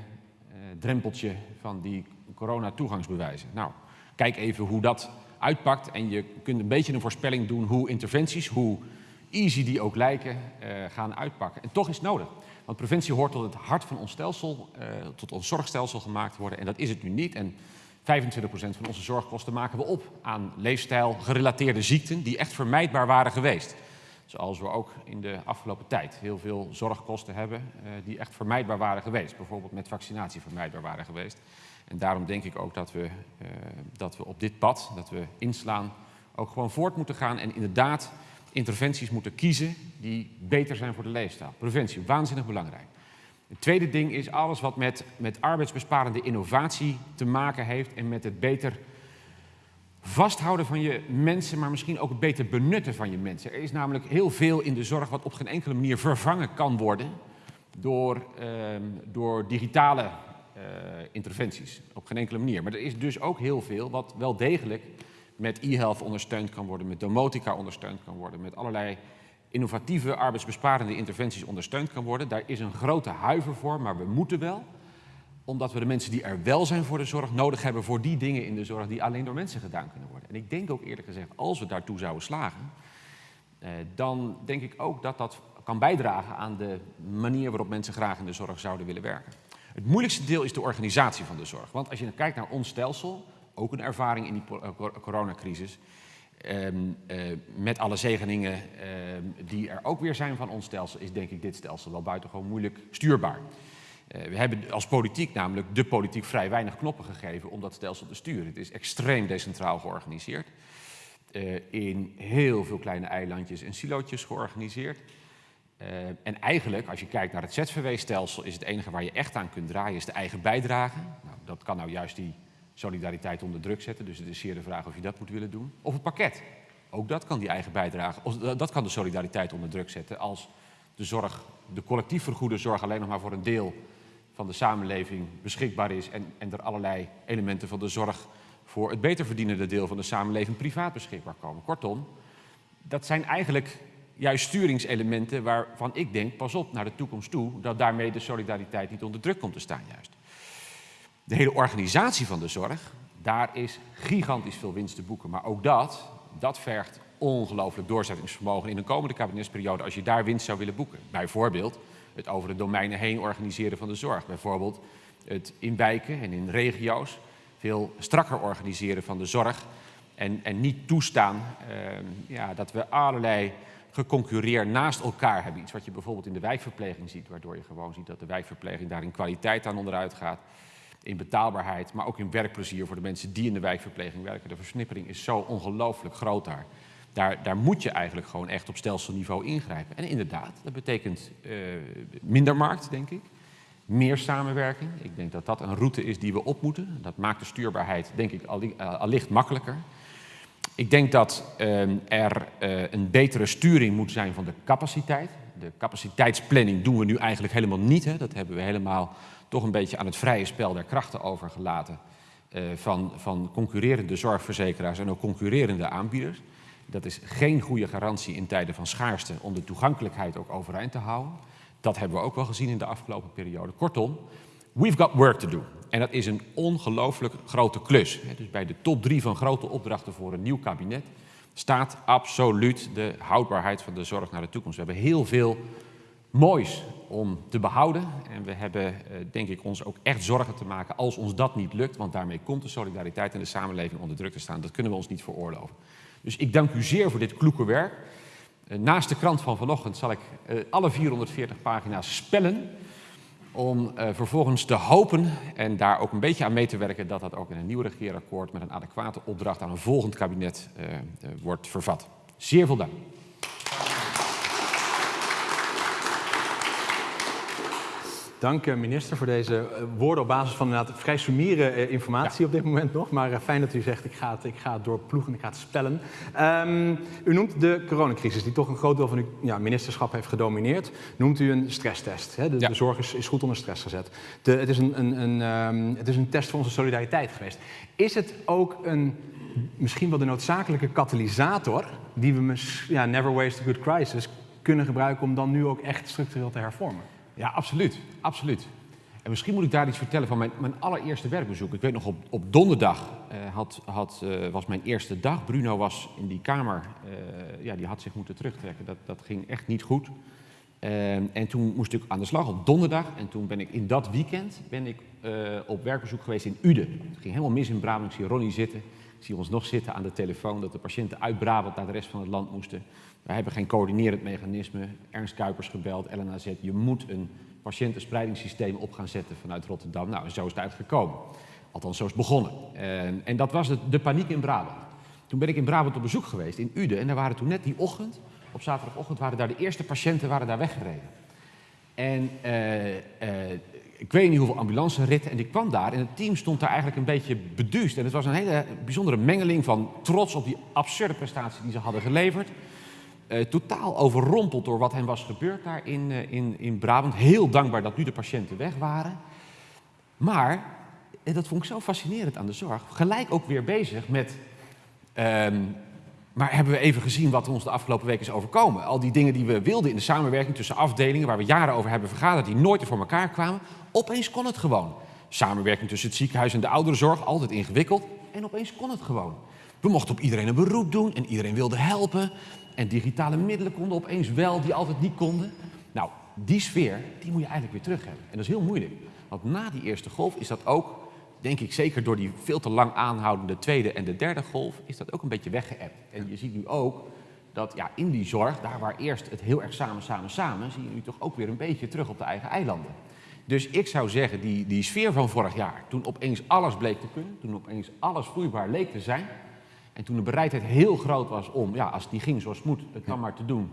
Speaker 6: drempeltje van die corona-toegangsbewijzen. Nou, kijk even hoe dat uitpakt en je kunt een beetje een voorspelling doen hoe interventies, hoe easy die ook lijken, uh, gaan uitpakken. En toch is het nodig. Want preventie hoort tot het hart van ons stelsel, uh, tot ons zorgstelsel gemaakt worden. En dat is het nu niet. En 25% van onze zorgkosten maken we op aan leefstijl gerelateerde ziekten die echt vermijdbaar waren geweest. Zoals we ook in de afgelopen tijd heel veel zorgkosten hebben uh, die echt vermijdbaar waren geweest. Bijvoorbeeld met vaccinatie vermijdbaar waren geweest. En daarom denk ik ook dat we, uh, dat we op dit pad, dat we inslaan, ook gewoon voort moeten gaan. En inderdaad interventies moeten kiezen die beter zijn voor de leefstijl. Preventie, waanzinnig belangrijk. Het tweede ding is alles wat met, met arbeidsbesparende innovatie te maken heeft en met het beter vasthouden van je mensen, maar misschien ook het beter benutten van je mensen. Er is namelijk heel veel in de zorg wat op geen enkele manier vervangen kan worden door, uh, door digitale uh, interventies. Op geen enkele manier. Maar er is dus ook heel veel wat wel degelijk met e-health ondersteund kan worden, met domotica ondersteund kan worden, met allerlei innovatieve arbeidsbesparende interventies ondersteund kan worden. Daar is een grote huiver voor, maar we moeten wel. Omdat we de mensen die er wel zijn voor de zorg nodig hebben voor die dingen in de zorg die alleen door mensen gedaan kunnen worden. En ik denk ook eerlijk gezegd, als we daartoe zouden slagen, eh, dan denk ik ook dat dat kan bijdragen aan de manier waarop mensen graag in de zorg zouden willen werken. Het moeilijkste deel is de organisatie van de zorg. Want als je kijkt naar ons stelsel, ook een ervaring in die coronacrisis, Um, uh, met alle zegeningen uh, die er ook weer zijn van ons stelsel, is denk ik dit stelsel wel buitengewoon moeilijk stuurbaar. Uh, we hebben als politiek namelijk de politiek vrij weinig knoppen gegeven om dat stelsel te sturen. Het is extreem decentraal georganiseerd. in heel veel kleine eilandjes en silootjes georganiseerd. en eigenlijk, als je kijkt naar het ZVW-stelsel, is het enige waar je echt aan kunt draaien, is de eigen bijdrage. Nou, dat kan nou juist die solidariteit onder druk zetten. Dus het is zeer de vraag of je dat moet willen doen. Of het pakket. Ook dat kan die eigen bijdrage, of dat kan de solidariteit onder druk zetten als de zorg, de collectief vergoede zorg alleen nog maar voor een deel van de samenleving beschikbaar is en, en er allerlei elementen van de zorg voor het beter verdienende deel van de samenleving privaat beschikbaar komen. Kortom, dat zijn eigenlijk juist sturingselementen waarvan ik denk, pas op naar de toekomst toe, dat daarmee de solidariteit niet onder druk komt te staan juist. De hele organisatie van de zorg, daar is gigantisch veel winst te boeken. Maar ook dat, dat vergt ongelooflijk doorzettingsvermogen in een komende kabinetsperiode als je daar winst zou willen boeken. Bijvoorbeeld het over de domeinen heen organiseren van de zorg. Bijvoorbeeld het in wijken en in regio's veel strakker organiseren van de zorg. En, en niet toestaan uh, ja, dat we allerlei geconcurreer naast elkaar hebben. Iets wat je bijvoorbeeld in de wijkverpleging ziet, waardoor je gewoon ziet dat de wijkverpleging daar in kwaliteit aan onderuit gaat in betaalbaarheid, maar ook in werkplezier voor de mensen die in de wijkverpleging werken. De versnippering is zo ongelooflijk groot daar. Daar, moet je eigenlijk gewoon echt op stelselniveau ingrijpen. En inderdaad, dat betekent uh, minder markt, denk ik. Meer samenwerking. Ik denk dat dat een route is die we op moeten. Dat maakt de stuurbaarheid, denk ik, allicht makkelijker. Ik denk dat uh, er een betere sturing moet zijn van de capaciteit. De capaciteitsplanning doen we nu eigenlijk helemaal niet. Hè. Dat hebben we helemaal toch een beetje aan het vrije spel der krachten overgelaten uh, van, van concurrerende zorgverzekeraars en ook concurrerende aanbieders. Dat is geen goede garantie in tijden van schaarste om de toegankelijkheid ook overeind te houden. Dat hebben we ook wel gezien in de afgelopen periode. Kortom, we've got work to do. En dat is een ongelooflijk grote klus. Dus bij de top drie van grote opdrachten voor een nieuw kabinet staat absoluut de houdbaarheid van de zorg naar de toekomst. We hebben heel veel moois om te behouden. En we hebben, eh, denk ik, ons ook echt zorgen te maken als ons dat niet lukt. Want daarmee komt de solidariteit in de samenleving onder druk te staan. Dat kunnen we ons niet veroorloven. Dus ik dank u zeer voor dit kloeke werk. Eh, naast de krant van vanochtend zal ik eh, alle 440 pagina's spellen. Om vervolgens te hopen en daar ook een beetje aan mee te werken dat dat ook in een nieuw regeerakkoord met een adequate opdracht aan een volgend kabinet wordt vervat. Zeer veel dank.
Speaker 1: Dank eh, minister voor deze eh, woorden op basis van inderdaad vrij summiere eh, informatie op dit moment nog. Maar fijn dat u zegt ik ga het, ik ga het doorploegen, ik ga het spellen. Um, u noemt de coronacrisis die toch een groot deel van uw ja, ministerschap heeft gedomineerd. Noemt u een stresstest. Hè? De, de, zorg is, is, goed onder stress gezet. De, het, is een, een, een um, het is een test van onze solidariteit geweest. Is het ook een misschien wel de noodzakelijke katalysator die we, ja, never waste a good crisis, kunnen gebruiken om dan nu ook echt structureel te hervormen?
Speaker 6: Ja, absoluut. absoluut. En misschien moet ik daar iets vertellen van mijn, mijn allereerste werkbezoek. Ik weet nog, op, op donderdag uh, had, had, uh, was mijn eerste dag. Bruno was in die kamer, uh, ja, die had zich moeten terugtrekken. Dat, dat ging echt niet goed. en toen moest ik aan de slag op donderdag. En toen ben ik in dat weekend ben ik, op werkbezoek geweest in Uden. Het ging helemaal mis in Brabant. Ik zie Ronnie zitten. Ik zie ons nog zitten aan de telefoon dat de patiënten uit Brabant naar de rest van het land moesten. We hebben geen coördinerend mechanisme. Ernst Kuipers gebeld, LNAZ. Je moet een patiëntenspreidingssysteem op gaan zetten vanuit Rotterdam. Nou, zo is het uitgekomen. Althans, zo is het begonnen. En, en dat was de, de, paniek in Brabant. Toen ben ik in Brabant op bezoek geweest, in Uden. En daar waren toen net die ochtend, op zaterdagochtend, waren daar de eerste patiënten waren daar weggereden. En uh, uh, ik weet niet hoeveel ambulanceritten. En ik kwam daar en het team stond daar eigenlijk een beetje beduust. En het was een hele bijzondere mengeling van trots op die absurde prestatie die ze hadden geleverd. Uh, totaal overrompeld door wat hen was gebeurd daar in, uh, in, in Brabant. Heel dankbaar dat nu de patiënten weg waren. Maar, en dat vond ik zo fascinerend aan de zorg, gelijk ook weer bezig met... Um, maar hebben we even gezien wat ons de afgelopen weken is overkomen? Al die dingen die we wilden in de samenwerking tussen afdelingen, waar we jaren over hebben vergaderd, die nooit er voor elkaar kwamen, opeens kon het gewoon. Samenwerking tussen het ziekenhuis en de ouderenzorg, altijd ingewikkeld, en opeens kon het gewoon. We mochten op iedereen een beroep doen en iedereen wilde helpen. En digitale middelen konden opeens wel, die altijd niet konden. Nou, die sfeer, die moet je eigenlijk weer terug hebben. En dat is heel moeilijk. Want na die eerste golf is dat ook, denk ik zeker door die veel te lang aanhoudende tweede en de derde golf, is dat ook een beetje weggeëpt. En je ziet nu ook dat ja, in die zorg, daar waar eerst het heel erg samen, samen, samen, zie je nu toch ook weer een beetje terug op de eigen eilanden. Dus ik zou zeggen, die, die sfeer van vorig jaar, toen opeens alles bleek te kunnen, toen opeens alles vloeibaar leek te zijn, en toen de bereidheid heel groot was om, ja, als die ging zoals het moet, het dan maar te doen.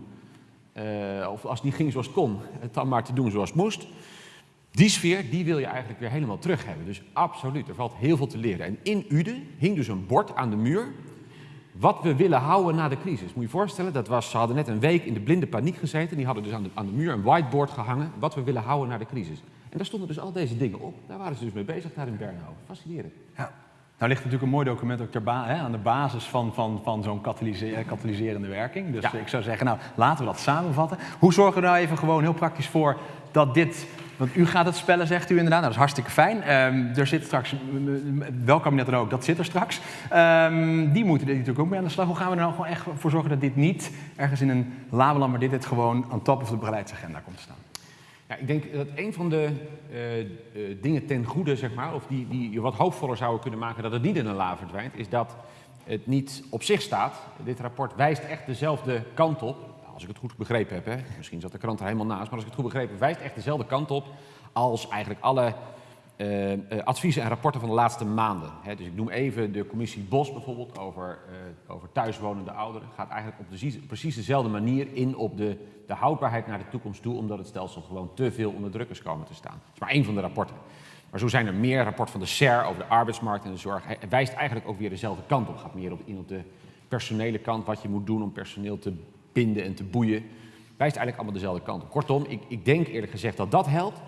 Speaker 6: Uh, of als die ging zoals het kon, het dan maar te doen zoals het moest. Die sfeer, die wil je eigenlijk weer helemaal terug hebben. Dus absoluut, er valt heel veel te leren. En in Uden hing dus een bord aan de muur. Wat we willen houden na de crisis. Moet je je voorstellen, dat was, ze hadden net een week in de blinde paniek gezeten. Die hadden dus aan de, aan de muur een whiteboard gehangen. Wat we willen houden na de crisis. En daar stonden dus al deze dingen op. Daar waren ze dus mee bezig, daar in Bernhoven. Fascinerend.
Speaker 1: Ja. Nou ligt natuurlijk een mooi document ook ter hè, aan de basis van, van, van zo'n katalyse katalyserende werking. Dus ja. ik zou zeggen, nou, laten we dat samenvatten. Hoe zorgen we nou even gewoon heel praktisch voor dat dit... Want u gaat het spellen, zegt u inderdaad. Nou, dat is hartstikke fijn. Um, er zit straks, welk kabinet dan ook, dat zit er straks. Um, die moeten er natuurlijk ook mee aan de slag. Hoe gaan we er nou gewoon echt voor zorgen dat dit niet ergens in een labeland, maar dit, dit gewoon aan top of de beleidsagenda komt te staan?
Speaker 6: Ja, ik denk dat een van de uh, uh, dingen ten goede, zeg maar, of die, die je wat hoopvoller zouden kunnen maken dat het niet in een la verdwijnt, is dat het niet op zich staat. Dit rapport wijst echt dezelfde kant op, als ik het goed begrepen heb. Hè. Misschien zat de krant er helemaal naast, maar als ik het goed begrepen heb, wijst echt dezelfde kant op als eigenlijk alle uh, uh, adviezen en rapporten van de laatste maanden. Dus ik noem even de commissie Bos bijvoorbeeld over, uh, over thuiswonende ouderen. Gaat eigenlijk op de, precies dezelfde manier in op de, de houdbaarheid naar de toekomst toe, omdat het stelsel gewoon te veel onder druk is komen te staan. Dat is maar één van de rapporten. Maar zo zijn er meer. Rapport van de SER over de arbeidsmarkt en de zorg wijst eigenlijk ook weer dezelfde kant op. Gaat meer op, in op de personele kant, wat je moet doen om personeel te binden en te boeien. Wijst eigenlijk allemaal dezelfde kant op. Kortom, ik, ik denk eerlijk gezegd dat dat helpt.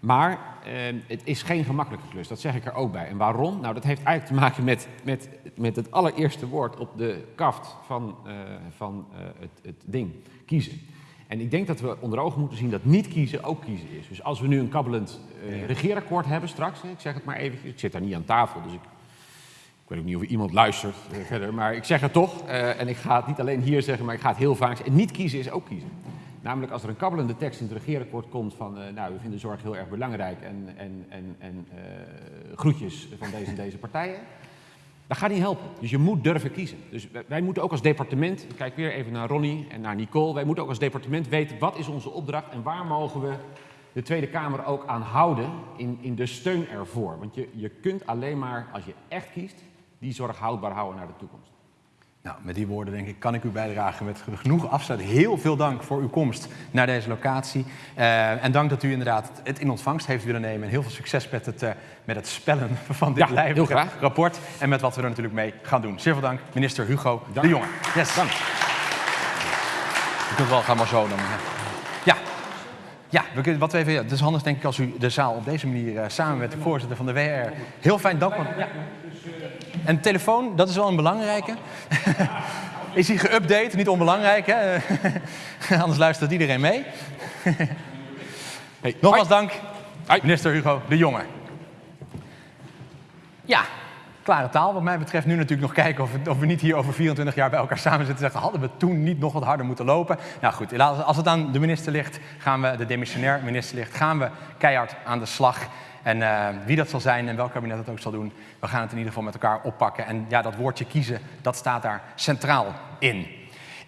Speaker 6: Maar eh, het is geen gemakkelijke klus, dat zeg ik er ook bij. En waarom? Nou, dat heeft eigenlijk te maken met, met, met het allereerste woord op de kaft van, uh, van uh, het, het ding, kiezen. En ik denk dat we onder ogen moeten zien dat niet kiezen ook kiezen is. Dus als we nu een kabbelend uh, regeerakkoord hebben straks, ik zeg het maar even, ik zit daar niet aan tafel, dus ik, ik weet ook niet of iemand luistert verder, maar ik zeg het toch. en ik ga het niet alleen hier zeggen, maar ik ga het heel vaak zeggen. En niet kiezen is ook kiezen. Namelijk als er een kabbelende tekst in het regeerakkoord komt van, uh, nou, we vinden zorg heel erg belangrijk en, en, en, en uh, groetjes van deze en deze partijen. Dat gaat niet helpen. Dus je moet durven kiezen. Dus wij, wij, moeten ook als departement, ik kijk weer even naar Ronnie en naar Nicole, wij moeten ook als departement weten wat is onze opdracht en waar mogen we de Tweede Kamer ook aan houden in, in de steun ervoor. Want je, je kunt alleen maar, als je echt kiest, die zorg houdbaar houden naar de toekomst.
Speaker 1: Nou, met die woorden denk ik kan ik uw bijdrage met genoeg afsluiten. Heel veel dank voor uw komst naar deze locatie. Uh, en dank dat u inderdaad het in ontvangst heeft willen nemen. En heel veel succes met het, uh, met het spellen van dit
Speaker 6: Ja,
Speaker 1: lijvige rapport. En met wat we er natuurlijk mee gaan doen. Zeer veel dank, minister Hugo
Speaker 6: Dank.
Speaker 1: de Jonge. Yes.
Speaker 6: Dank.
Speaker 1: Je kunt wel, ga maar zo dan. Ja. Ja, we wat we even, ja, het is handig denk ik als u de zaal op deze manier eh, samen met de voorzitter van de WR. Heel fijn, dank. Ja. En telefoon, dat is wel een belangrijke. is die geüpdate, niet onbelangrijk hè? Anders luistert iedereen mee.
Speaker 6: Hey,
Speaker 1: Nogmaals
Speaker 6: hoi.
Speaker 1: dank, minister Hugo de Jonge. Ja, klare taal wat mij betreft. Nu natuurlijk nog kijken of, we- of we niet hier over 24 jaar bij elkaar samen zitten en zeggen... hadden we toen niet nog wat harder moeten lopen? Nou goed, als het aan de minister ligt, gaan we, de demissionair minister ligt... gaan we keihard aan de slag. En eh, wie dat zal zijn en welk kabinet dat ook zal doen... we gaan het in ieder geval met elkaar oppakken. En ja, dat woordje kiezen, dat staat daar centraal in.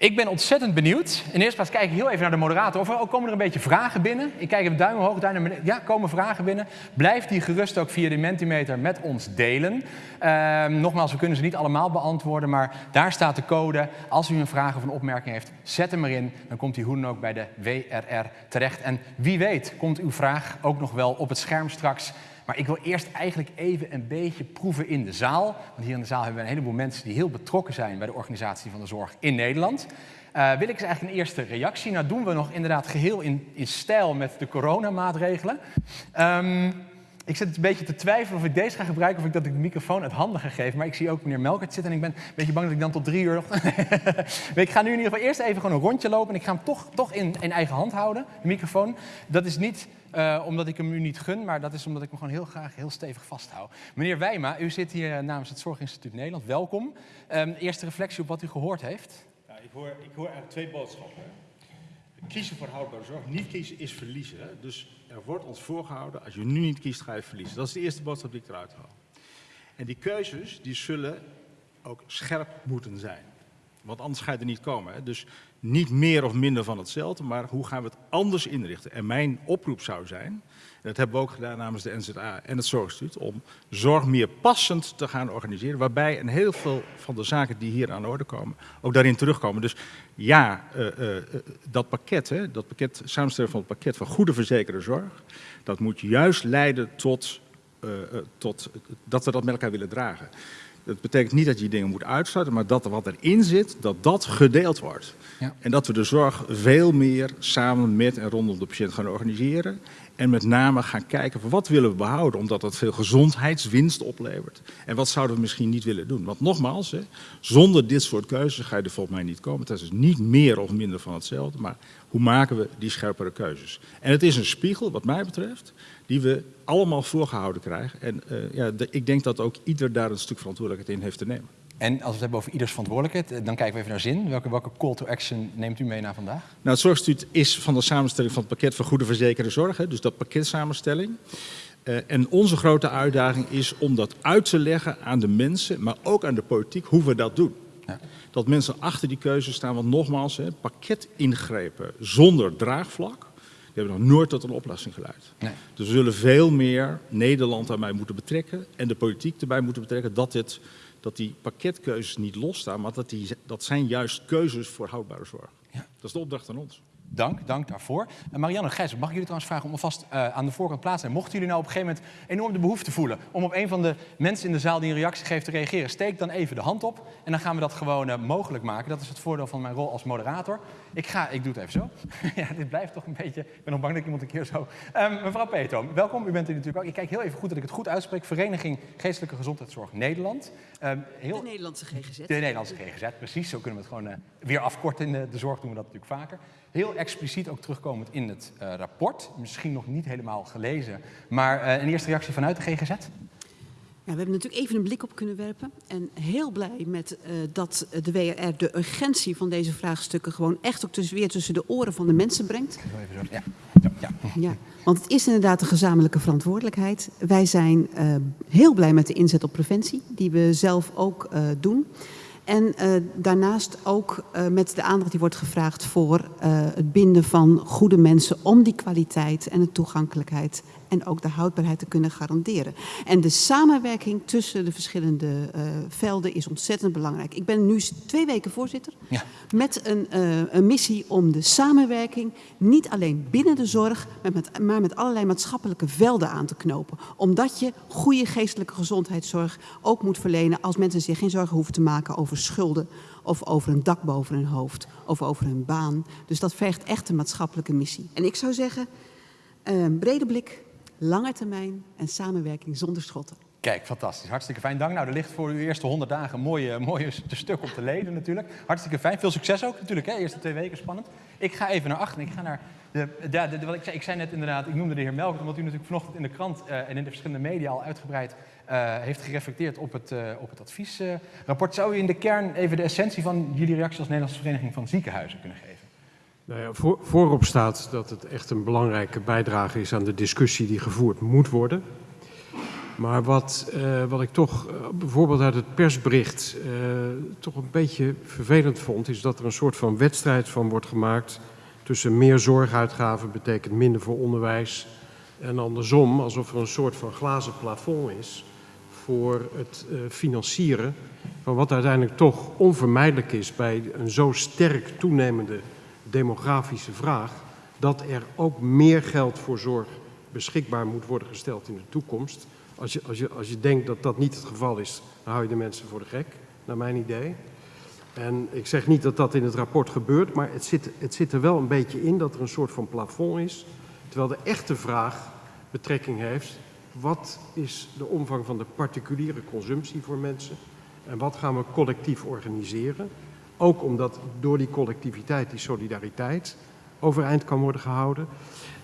Speaker 1: Ik ben ontzettend benieuwd. Eerste plaats kijk ik heel even naar de moderator. Of er komen er een beetje vragen binnen? Ik kijk even duim omhoog, duim naar beneden. Ja, komen vragen binnen. Blijf die gerust ook via de Mentimeter met ons delen. Ehm, nogmaals, we kunnen ze niet allemaal beantwoorden, maar daar staat de code. Als u een vraag of een opmerking heeft, zet hem erin. Dan komt die hoe dan ook bij de WRR terecht. En wie weet komt uw vraag ook nog wel op het scherm straks. Maar ik wil eerst eigenlijk even een beetje proeven in de zaal. Want hier in de zaal hebben we een heleboel mensen die heel betrokken zijn bij de organisatie van de zorg in Nederland. Eh, wil ik eens eigenlijk een eerste reactie? Nou doen we nog inderdaad geheel in, in stijl met de coronamaatregelen. Ehm, ik zit een beetje te twijfelen of ik deze ga gebruiken of ik dat ik de microfoon uit handen ga. Maar ik zie ook meneer Melkert zitten en ik ben een beetje bang dat ik dan tot drie uur nog... Ik ga nu in ieder geval eerst even gewoon een rondje lopen en ik ga hem toch, toch in, in eigen hand houden, de microfoon. Dat is niet eh, omdat ik hem u niet gun, maar dat is omdat ik hem gewoon heel graag heel stevig vasthoud. Meneer Wijma, u zit hier eh, namens het Zorginstituut Nederland. Welkom. Ehm, eerste reflectie op wat u gehoord heeft.
Speaker 7: Ja, ik, hoor, ik hoor eigenlijk twee boodschappen. Kiezen voor houdbare zorg, niet kiezen is verliezen. Dus er wordt ons voorgehouden, als je nu niet kiest, ga je verliezen. Dat is de eerste boodschap die ik eruit haal. En die keuzes, die zullen ook scherp moeten zijn. Want anders ga je er niet komen. Hè. Dus niet meer of minder van hetzelfde, maar hoe gaan we het anders inrichten? En mijn oproep zou zijn, en dat hebben we ook gedaan namens de NZA en het Zorginstituut, om zorg meer passend te gaan organiseren. Waarbij een heel veel van de zaken die hier aan de orde komen, ook daarin terugkomen. Dus ja, eh, eh, eh, dat pakket, hè, dat pakket, samenstelling van het pakket van goede verzekerde zorg, dat moet juist leiden tot, tot dat we dat met elkaar willen dragen. Dat betekent niet dat je dingen moet uitsluiten, maar dat wat erin zit, dat dat gedeeld wordt.
Speaker 1: Ja.
Speaker 7: En dat we de zorg veel meer samen met en rondom de patiënt gaan organiseren. En met name gaan kijken van wat willen we behouden, omdat dat veel gezondheidswinst oplevert. En wat zouden we misschien niet willen doen. Want nogmaals, hè, zonder dit soort keuzes ga je er volgens mij niet komen. Het is dus niet meer of minder van hetzelfde, maar hoe maken we die scherpere keuzes. En het is een spiegel, wat mij betreft, die we allemaal voorgehouden krijgen. En eh, ja, de- ik denk dat ook ieder daar een stuk verantwoordelijkheid in heeft te nemen.
Speaker 1: En als we het hebben over ieders verantwoordelijkheid, eh, dan kijken we even naar zin. Welke, welke call to action neemt u mee naar vandaag?
Speaker 7: Nou, het Zorginstituut is van de samenstelling van het pakket van goede verzekerde zorg, hè, dus dat pakketsamenstelling. Eh, en onze grote uitdaging is om dat uit te leggen aan de mensen, maar ook aan de politiek, hoe we dat doen.
Speaker 1: Ja.
Speaker 7: Dat mensen achter die keuze staan, want nogmaals, hè, pakketingrepen zonder draagvlak, die hebben nog nooit tot een oplossing geleid.
Speaker 1: Nee.
Speaker 7: Dus we zullen veel meer Nederland daarbij moeten betrekken en de politiek erbij moeten betrekken dat, dit, dat die pakketkeuzes niet losstaan, maar dat, die, dat zijn juist keuzes voor houdbare zorg.
Speaker 1: Ja.
Speaker 7: Dat is de opdracht aan ons.
Speaker 1: Dank, dank daarvoor. En Marianne Gijs, mag ik jullie trouwens vragen om alvast eh, aan de voorkant plaats te zijn? Mochten jullie nou op een gegeven moment enorm de behoefte voelen om op een van de mensen in de zaal die een reactie geeft te reageren, steek dan even de hand op en dan gaan we dat gewoon eh, mogelijk maken. Dat is het voordeel van mijn rol als moderator. Ik ga, ik doe het even zo. ja, dit blijft toch een beetje, ik ben nog bang dat ik iemand een keer zo... Ehm, mevrouw Peetoom, welkom. U bent er natuurlijk ook. Ik kijk heel even goed dat ik het goed uitspreek. Vereniging Geestelijke Gezondheidszorg Nederland. Ehm, heel...
Speaker 8: De Nederlandse GGZ.
Speaker 1: De Nederlandse GGZ, precies. Zo kunnen we het gewoon eh, weer afkorten. In de, de zorg doen we dat natuurlijk vaker. Heel expliciet ook terugkomend in het eh, rapport. Misschien nog niet helemaal gelezen. Maar eh, een eerste reactie vanuit de GGZ?
Speaker 8: We hebben natuurlijk even een blik op kunnen werpen. En heel blij met eh, dat de WRR de urgentie van deze vraagstukken gewoon echt ook tussen, weer tussen de oren van de mensen brengt.
Speaker 1: Heel even zo. Ja. Ja, ja.
Speaker 8: Ja, want het is inderdaad een gezamenlijke verantwoordelijkheid. Wij zijn eh, heel blij met de inzet op preventie, die we zelf ook eh, doen. En daarnaast ook met de aandacht die wordt gevraagd voor het binden van goede mensen om die kwaliteit en de toegankelijkheid en ook de houdbaarheid te kunnen garanderen. En de samenwerking tussen de verschillende uh, velden is ontzettend belangrijk. Ik ben nu twee weken voorzitter ja. met een, uh, een, missie om de samenwerking niet alleen binnen de zorg, maar met, maar met allerlei maatschappelijke velden aan te knopen. Omdat je goede geestelijke gezondheidszorg ook moet verlenen als mensen zich geen zorgen hoeven te maken over schulden of over een dak boven hun hoofd of over hun baan. Dus dat vergt echt een maatschappelijke missie. En ik zou zeggen, uh, brede blik, lange termijn en samenwerking zonder schotten.
Speaker 1: Kijk, fantastisch. Hartstikke fijn. Dank. Nou, er ligt voor uw eerste 100 dagen een mooie, stuk op te leden natuurlijk. Hartstikke fijn. Veel succes ook natuurlijk. Hè? Eerste twee weken spannend. Ik ga even naar achteren. Ik ga naar de, de, wat ik, zei, ik zei net inderdaad, ik noemde de heer Melk, omdat u natuurlijk vanochtend in de krant uh, en in de verschillende media al uitgebreid uh, heeft gereflecteerd op het, uh, op het adviesrapport. Zou u in de kern even de essentie van jullie reactie als Nederlandse Vereniging van Ziekenhuizen kunnen geven?
Speaker 9: Nou ja, voor, voorop staat dat het echt een belangrijke bijdrage is aan de discussie die gevoerd moet worden. Maar wat, uh, wat ik toch uh, bijvoorbeeld uit het persbericht uh, toch een beetje vervelend vond, is dat er een soort van wedstrijd van wordt gemaakt tussen meer zorguitgaven betekent minder voor onderwijs en andersom, alsof er een soort van glazen plafond is voor het financieren van wat uiteindelijk toch onvermijdelijk is bij een zo sterk toenemende demografische vraag, dat er ook meer geld voor zorg beschikbaar moet worden gesteld in de toekomst. Als je, als je, als je denkt dat dat niet het geval is, dan hou je de mensen voor de gek, naar mijn idee. En ik zeg niet dat dat in het rapport gebeurt, maar het zit, het zit er wel een beetje in dat er een soort van plafond is. Terwijl de echte vraag betrekking heeft, wat is de omvang van de particuliere consumptie voor mensen? En wat gaan we collectief organiseren? Ook omdat door die collectiviteit, die solidariteit, overeind kan worden gehouden.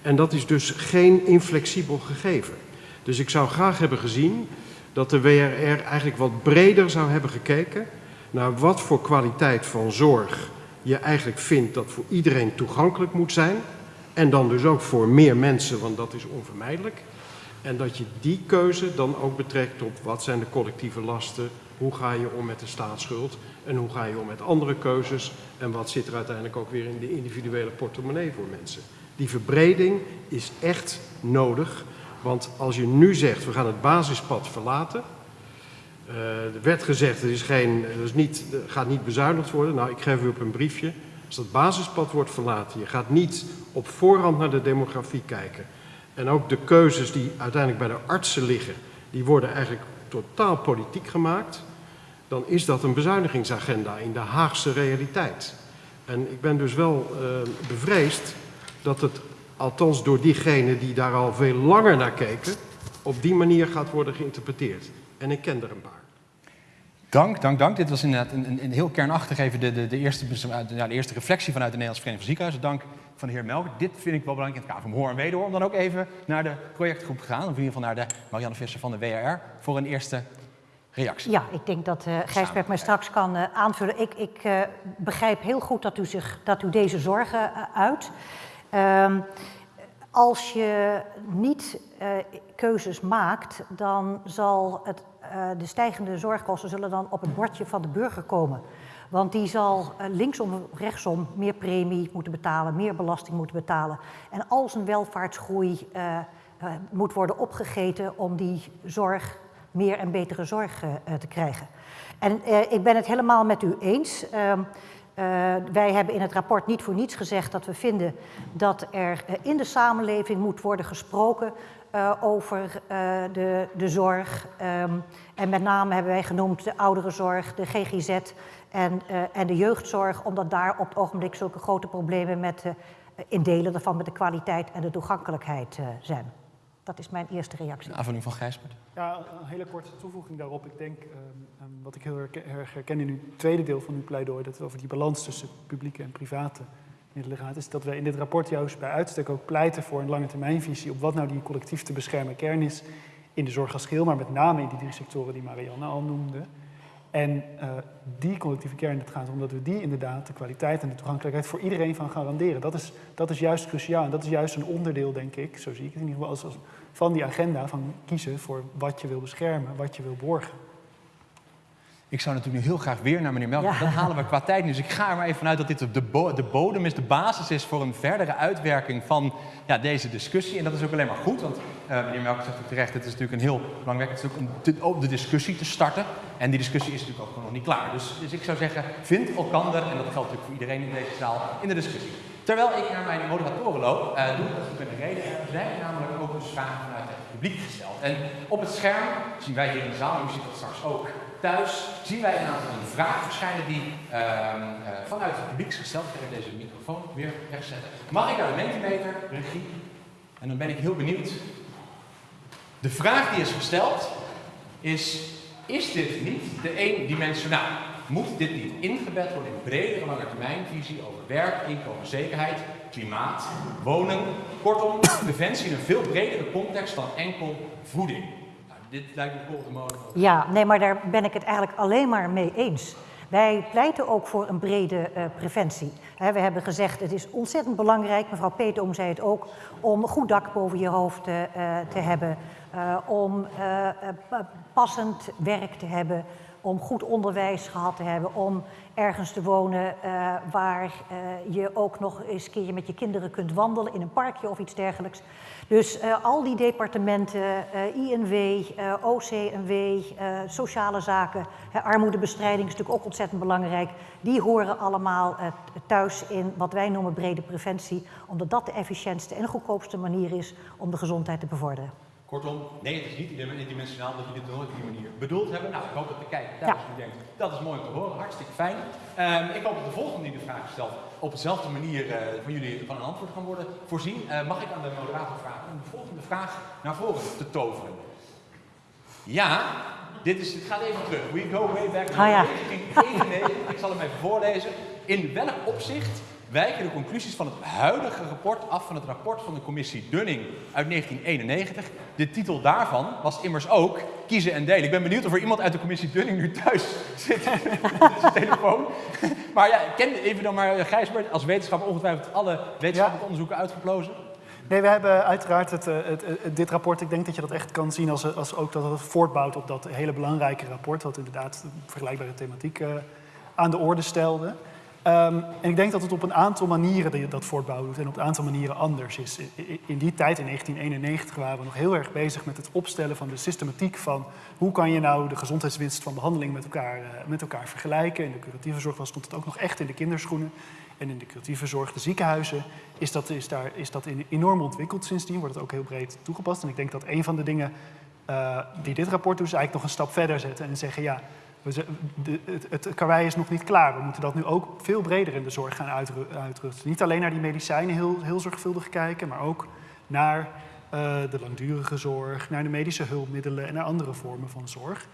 Speaker 9: En dat is dus geen inflexibel gegeven. Dus ik zou graag hebben gezien dat de WRR eigenlijk wat breder zou hebben gekeken naar wat voor kwaliteit van zorg je eigenlijk vindt dat voor iedereen toegankelijk moet zijn. En dan dus ook voor meer mensen, want dat is onvermijdelijk. En dat je die keuze dan ook betrekt op wat zijn de collectieve lasten, hoe ga je om met de staatsschuld en hoe ga je om met andere keuzes en wat zit er uiteindelijk ook weer in de individuele portemonnee voor mensen. Die verbreding is echt nodig, want als je nu zegt we gaan het basispad verlaten, uh, er werd gezegd er is geen, er is niet, er gaat niet bezuinigd worden. Nou, ik geef u op een briefje. Als dat basispad wordt verlaten, je gaat niet op voorhand naar de demografie kijken. En ook de keuzes die uiteindelijk bij de artsen liggen, die worden eigenlijk totaal politiek gemaakt, dan is dat een bezuinigingsagenda in de Haagse realiteit. En ik ben dus wel uh, bevreesd dat het, althans door diegenen die daar al veel langer naar keken, op die manier gaat worden geïnterpreteerd. En ik ken er een paar.
Speaker 1: Dank, dank, dank. Dit was inderdaad een, een, een heel kernachtig even de, de, de, eerste, de eerste reflectie vanuit de Nederlandse Vereniging van Ziekenhuizen. Dank van de heer Melk. Dit vind ik wel belangrijk in het kader van Hoor en Wederhoor. Om dan ook even naar de projectgroep te gaan. Of in ieder geval naar de Marianne Visser van de WRR. Voor een eerste reactie.
Speaker 5: Ja, ik denk dat uh, Gijsbert mij straks kan uh, aanvullen. Ik, ik uh, begrijp heel goed dat u, zich, dat u deze zorgen uit. Um, als je niet keuzes maakt, dan zal het, de stijgende zorgkosten zullen dan op het bordje van de burger komen. Want die zal linksom of rechtsom meer premie moeten betalen, meer belasting moeten betalen. En al zijn welvaartsgroei moet worden opgegeten om die zorg meer en betere zorg uh, te krijgen. En uh, ik ben het helemaal met u eens. Uh, wij hebben in het rapport niet voor niets gezegd dat we vinden dat er in de samenleving moet worden gesproken over de, de zorg. Um, en met name hebben wij genoemd de ouderenzorg, de GGZ en, en de jeugdzorg, omdat daar op het ogenblik zulke grote problemen met, in delen daarvan met de kwaliteit en de toegankelijkheid zijn. Dat is mijn eerste reactie.
Speaker 1: Een aanvulling van Gijsbert.
Speaker 4: Ja, een hele korte toevoeging daarop. Ik denk, um, wat ik heel erg herken in uw tweede deel van uw pleidooi, dat het over die balans tussen publieke en private middelen gaat, is dat we in dit rapport juist bij uitstek ook pleiten voor een lange termijnvisie op wat nou die collectief te beschermen kern is in de zorg als geheel, maar met name in die drie sectoren die Marianne al noemde. En uh, die collectieve kern, het gaat om dat we die inderdaad, de kwaliteit en de toegankelijkheid voor iedereen van garanderen. Dat is, dat is juist cruciaal en dat is juist een onderdeel, denk ik, zo zie ik het in ieder geval, als, als, van die agenda van kiezen voor wat je wil beschermen, wat je wil borgen.
Speaker 1: Ik zou natuurlijk nu heel graag weer naar meneer Melk.
Speaker 5: Ja.
Speaker 1: Dat halen we qua tijd niet. Dus ik ga er maar even vanuit dat dit de, bo- de bodem is, de basis is voor een verdere uitwerking van ja, deze discussie. En dat is ook alleen maar goed, want eh, meneer Melk zegt ook terecht, het is natuurlijk een heel belangrijk, het is ook om de, om de discussie te starten. En die discussie is natuurlijk ook nog niet klaar. Dus, dus ik zou zeggen, vind elkander, en dat geldt natuurlijk voor iedereen in deze zaal, in de discussie. Terwijl ik naar mijn moderatoren loop, eh, doe ik dat in de reden. Er zijn namelijk ook dus vragen vanuit het publiek gesteld. En op het scherm zien wij hier in de zaal, u ziet dat straks ook thuis, zien wij een aantal vragen verschijnen die ehm, eh, vanuit het publiek gesteld. Ga deze microfoon weer wegzetten. Mag ik naar de Mentimeter, regie? En dan ben ik heel benieuwd. De vraag die is gesteld is, is dit niet de eendimensionaal? Moet dit niet ingebed worden in bredere langetermijnvisie over werk, inkomen, zekerheid, klimaat, wonen? Kortom, preventie in een veel bredere context dan enkel voeding. Nou, dit lijkt me de mode.
Speaker 5: Ja, nee, maar daar ben ik het eigenlijk alleen maar mee eens. Wij pleiten ook voor een brede eh, preventie. We hebben gezegd, het is ontzettend belangrijk, mevrouw Peetoom zei het ook, om een goed dak boven je hoofd eh, eh, te hebben, om pa- passend werk te hebben, om goed onderwijs gehad te hebben, om ergens te wonen eh, waar eh, je ook nog eens een keertje met je kinderen kunt wandelen in een parkje of iets dergelijks. Dus eh, al die departementen, INW, OCNW, sociale zaken, armoedebestrijding is natuurlijk ook ontzettend belangrijk. Die horen allemaal thuis in wat wij noemen brede preventie, omdat dat de efficiëntste en goedkoopste manier is om de gezondheid te bevorderen.
Speaker 1: Kortom, nee, het is niet eendimensionaal dat jullie het nooit op die manier bedoeld hebben. Nou, ik hoop dat de kijker thuis nu denkt, dat is mooi om te horen, hartstikke fijn. Ehm, ik hoop dat de volgende die de vraag stelt op dezelfde manier eh, van jullie van een antwoord gaan worden voorzien. Eh, mag ik aan de moderator vragen om de volgende vraag naar voren te toveren? Ja, dit, is, dit gaat even terug. We go way back.
Speaker 5: Ah, ja.
Speaker 1: 1991. Ik zal hem even voorlezen. In welk opzicht wijken de conclusies van het huidige rapport af van het rapport van de commissie Dunning uit 1991? De titel daarvan was immers ook kiezen en delen. Ik ben benieuwd of er iemand uit de commissie Dunning nu thuis zit met zijn telefoon. Maar ja, ken even dan maar eh, Gijsbert als wetenschapper ongetwijfeld alle wetenschappelijke onderzoeken uitgeplozen.
Speaker 4: Nee, we hebben uiteraard het, eh, het, het- dit rapport, ik denk dat je dat echt kan zien als, als ook dat het voortbouwt op dat hele belangrijke rapport, wat inderdaad vergelijkbare thematiek eh, aan de orde stelde. Ehm, en ik denk dat het op een aantal manieren dat voortbouwt doet en op een aantal manieren anders is. In die tijd, in 1991, waren we nog heel erg bezig met het opstellen van de systematiek van hoe kan je nou de gezondheidswinst van behandeling met elkaar, eh, met elkaar vergelijken. In de curatieve zorg was, stond het ook nog echt in de kinderschoenen. En in de curatieve zorg, de ziekenhuizen, is dat, is daar, is dat enorm ontwikkeld sindsdien. Wordt het ook heel breed toegepast. En ik denk dat een van de dingen eh, die dit rapport doet, is eigenlijk nog een stap verder zetten en zeggen: ja, we de, het, het karwei is nog niet klaar. We moeten dat nu ook veel breder in de zorg gaan uitru- uitrusten. Niet alleen naar die medicijnen heel, heel zorgvuldig kijken, maar ook naar eh, de langdurige zorg, naar de medische hulpmiddelen en naar andere vormen van zorg.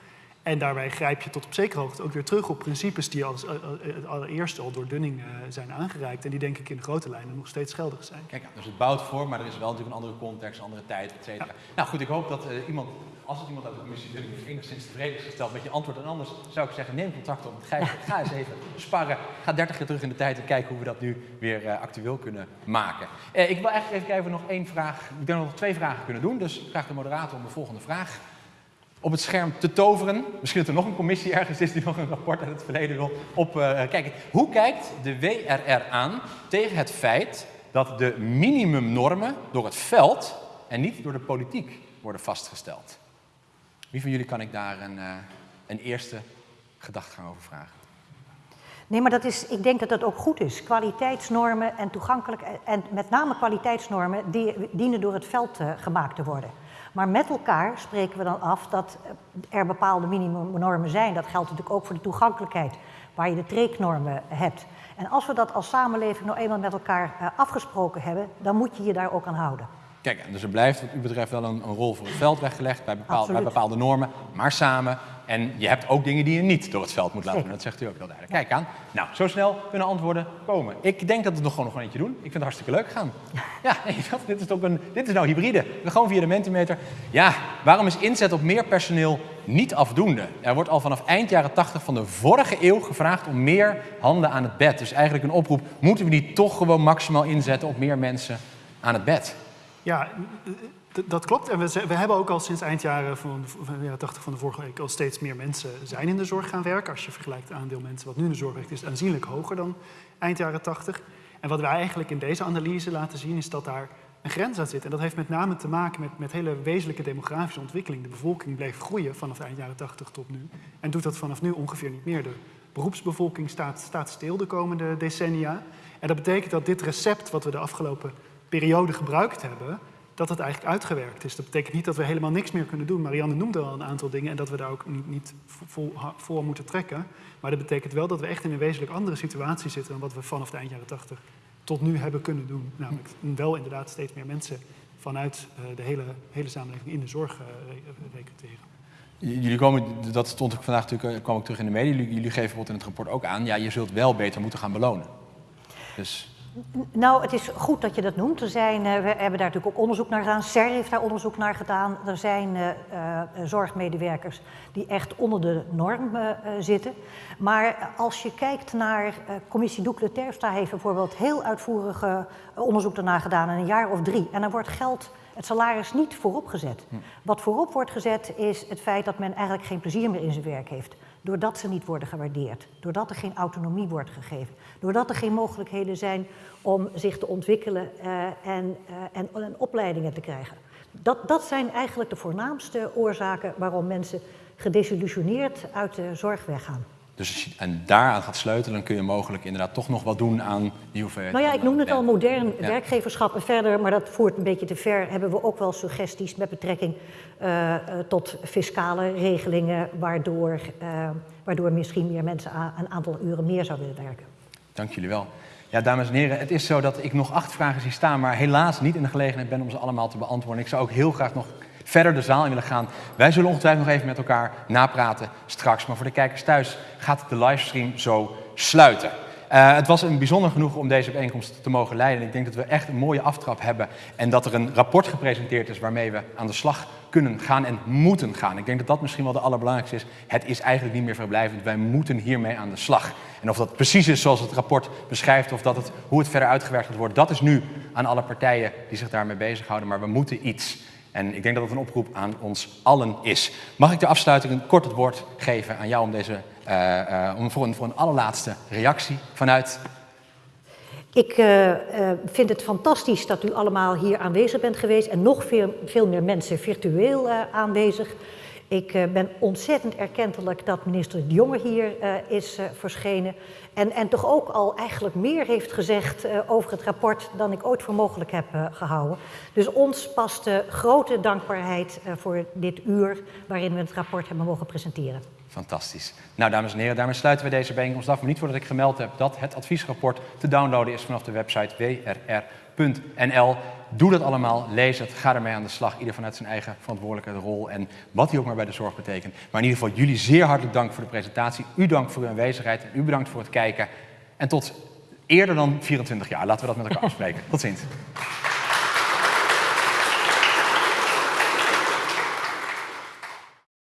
Speaker 4: En daarbij grijp je tot op zekere hoogte ook weer terug op principes die als, eh, eh, het allereerst al door Dunning zijn aangereikt. En die denk ik in grote lijnen nog steeds geldig zijn.
Speaker 1: Kijk, dus het bouwt voor, maar er is wel natuurlijk een andere context, een andere tijd, et cetera. Nou goed, ik hoop dat iemand, als het iemand uit de commissie is, enigszins tevreden is gesteld met je antwoord. En anders zou ik zeggen, neem contact op met. Ga eens even sparren. Ga 30 jaar terug in de tijd en kijk hoe we dat nu weer eh, actueel kunnen maken. Eh, ik wil eigenlijk even kijken of we nog één vraag, ik denk dat nog twee vragen kunnen doen. Dus vraag de moderator om de volgende vraag op het scherm te toveren. Misschien dat er nog een commissie ergens is die nog een rapport uit het verleden wil op eh, kijken. Hoe kijkt de WRR aan tegen het feit dat de minimumnormen door het veld en niet door de politiek worden vastgesteld? Wie van jullie kan ik daar een, eh, een eerste gedachtegang over vragen?
Speaker 5: Nee, maar dat is, ik denk dat dat ook goed is. Kwaliteitsnormen en toegankelijk en met name kwaliteitsnormen die dienen door het veld eh, gemaakt te worden. Maar met elkaar spreken we dan af dat eh, er bepaalde minimumnormen zijn. Dat geldt natuurlijk ook voor de toegankelijkheid, waar je de treeknormen hebt. En als we dat als samenleving nou eenmaal met elkaar afgesproken hebben, dan moet je je daar ook aan houden.
Speaker 1: Kijk, dus er blijft wat u betreft wel een, een rol voor het veld weggelegd bij, bepaal- bij bepaalde normen, maar samen. En je hebt ook dingen die je niet door het veld moet laten doen. Dat zegt u ook heel duidelijk. Kijk aan. Nou, zo snel kunnen antwoorden komen. Ik denk dat we het nog gewoon nog een eentje doen. Ik vind het hartstikke leuk gaan. Ja, nee, dat- dit is ook een, dit is nou hybride. We gaan via de Mentimeter. Ja, waarom is inzet op meer personeel niet afdoende? Er wordt al vanaf eind jaren 80 van de vorige eeuw gevraagd om meer handen aan het bed. Dus eigenlijk een oproep. Moeten we niet toch gewoon maximaal inzetten op meer mensen aan het bed?
Speaker 4: Ja, dat klopt. En we, we, hebben ook al sinds eind jaren van, van de jaren 80 van de vorige week al steeds meer mensen zijn in de zorg gaan werken. Als je vergelijkt het aandeel mensen wat nu in de zorg werkt, is het aanzienlijk hoger dan eind jaren 80. En wat wij eigenlijk in deze analyse laten zien, is dat daar een grens aan zit. En dat heeft met name te maken met, met hele wezenlijke demografische ontwikkeling. De bevolking bleef groeien vanaf eind jaren 80 tot nu. En doet dat vanaf nu ongeveer niet meer. De beroepsbevolking staat, staat stil de komende decennia. En dat betekent dat dit recept wat we de afgelopen periode gebruikt hebben, dat het eigenlijk uitgewerkt is. Dat betekent niet dat we helemaal niks meer kunnen doen. Marianne noemde al een aantal dingen en dat we daar ook niet, voor moeten trekken. Maar dat betekent wel dat we echt in een wezenlijk andere situatie zitten dan wat we vanaf de eind jaren 80 tot nu hebben kunnen doen. Namelijk wel inderdaad steeds meer mensen vanuit uh, de hele, hele samenleving in de zorg uh, recruteren.
Speaker 1: Jullie komen, dat stond ik vandaag natuurlijk, eh, kwam ik terug in de media. Jullie geven bijvoorbeeld in het rapport ook aan, ja, je zult wel beter moeten gaan belonen. Dus
Speaker 5: nou, het is goed dat je dat noemt. Er zijn, uh, we hebben daar natuurlijk ook onderzoek naar gedaan. SER heeft daar onderzoek naar gedaan. Er zijn uh, uh, zorgmedewerkers die echt onder de norm zitten. Maar als je kijkt naar commissie Doekle Terfstra heeft bijvoorbeeld heel uitvoerig onderzoek daarna gedaan in een jaar of drie. En dan wordt geld, het salaris niet voorop gezet. Hm. Wat voorop wordt gezet is het feit dat men eigenlijk geen plezier meer in zijn werk heeft doordat ze niet worden gewaardeerd, doordat er geen autonomie wordt gegeven, doordat er geen mogelijkheden zijn om zich te ontwikkelen uh, en, uh, en, en, opleidingen te krijgen. Dat, dat zijn eigenlijk de voornaamste oorzaken waarom mensen gedesillusioneerd uit de zorg weggaan.
Speaker 1: Dus als je en daaraan gaat sleutelen, dan kun je mogelijk inderdaad toch nog wat doen aan die hoeveelheid.
Speaker 5: Nou ja, ik noem het al modern ja. werkgeverschap. En verder, maar dat voert een beetje te ver, hebben we ook wel suggesties met betrekking uh, tot fiscale regelingen, waardoor, uh, waardoor misschien meer mensen een aantal uren meer zouden willen werken.
Speaker 1: Dank jullie wel. Ja, dames en heren, het is zo dat ik nog acht vragen zie staan, maar helaas niet in de gelegenheid ben om ze allemaal te beantwoorden. Ik zou ook heel graag nog verder de zaal in willen gaan. Wij zullen ongetwijfeld nog even met elkaar napraten straks. Maar voor de kijkers thuis gaat de livestream zo sluiten. Uh, het was een bijzonder genoeg om deze bijeenkomst te mogen leiden. Ik denk dat we echt een mooie aftrap hebben en dat er een rapport gepresenteerd is waarmee we aan de slag kunnen gaan en moeten gaan. Ik denk dat dat misschien wel de allerbelangrijkste is. Het is eigenlijk niet meer verblijvend. Wij moeten hiermee aan de slag. En of dat precies is zoals het rapport beschrijft of dat het, hoe het verder uitgewerkt worden, dat is nu aan alle partijen die zich daarmee bezighouden. Maar we moeten iets. En ik denk dat het een oproep aan ons allen is. Mag ik de afsluiting een kort het woord geven aan jou om, deze, uh, uh, om voor, een, voor een allerlaatste reactie vanuit...
Speaker 5: Ik uh, vind het fantastisch dat u allemaal hier aanwezig bent geweest en nog veel, veel meer mensen virtueel aanwezig. Ik uh, ben ontzettend erkentelijk dat minister De Jonge hier uh, is uh, verschenen. En, en toch ook al eigenlijk meer heeft gezegd over het rapport dan ik ooit voor mogelijk heb gehouden. Dus ons past grote dankbaarheid voor dit uur waarin we het rapport hebben mogen presenteren.
Speaker 1: Fantastisch. Nou, dames en heren, daarmee sluiten we deze bijeenkomst af. Maar niet voordat ik gemeld heb dat het adviesrapport te downloaden is vanaf de website wrr.nl. Doe dat allemaal, lees het, ga ermee aan de slag. Ieder vanuit zijn eigen verantwoordelijke rol en wat die ook maar bij de zorg betekent. Maar in ieder geval jullie zeer hartelijk dank voor de presentatie. U dank voor uw aanwezigheid en u bedankt voor het kijken. En tot eerder dan 24 jaar. Laten we dat met elkaar afspreken. Tot ziens.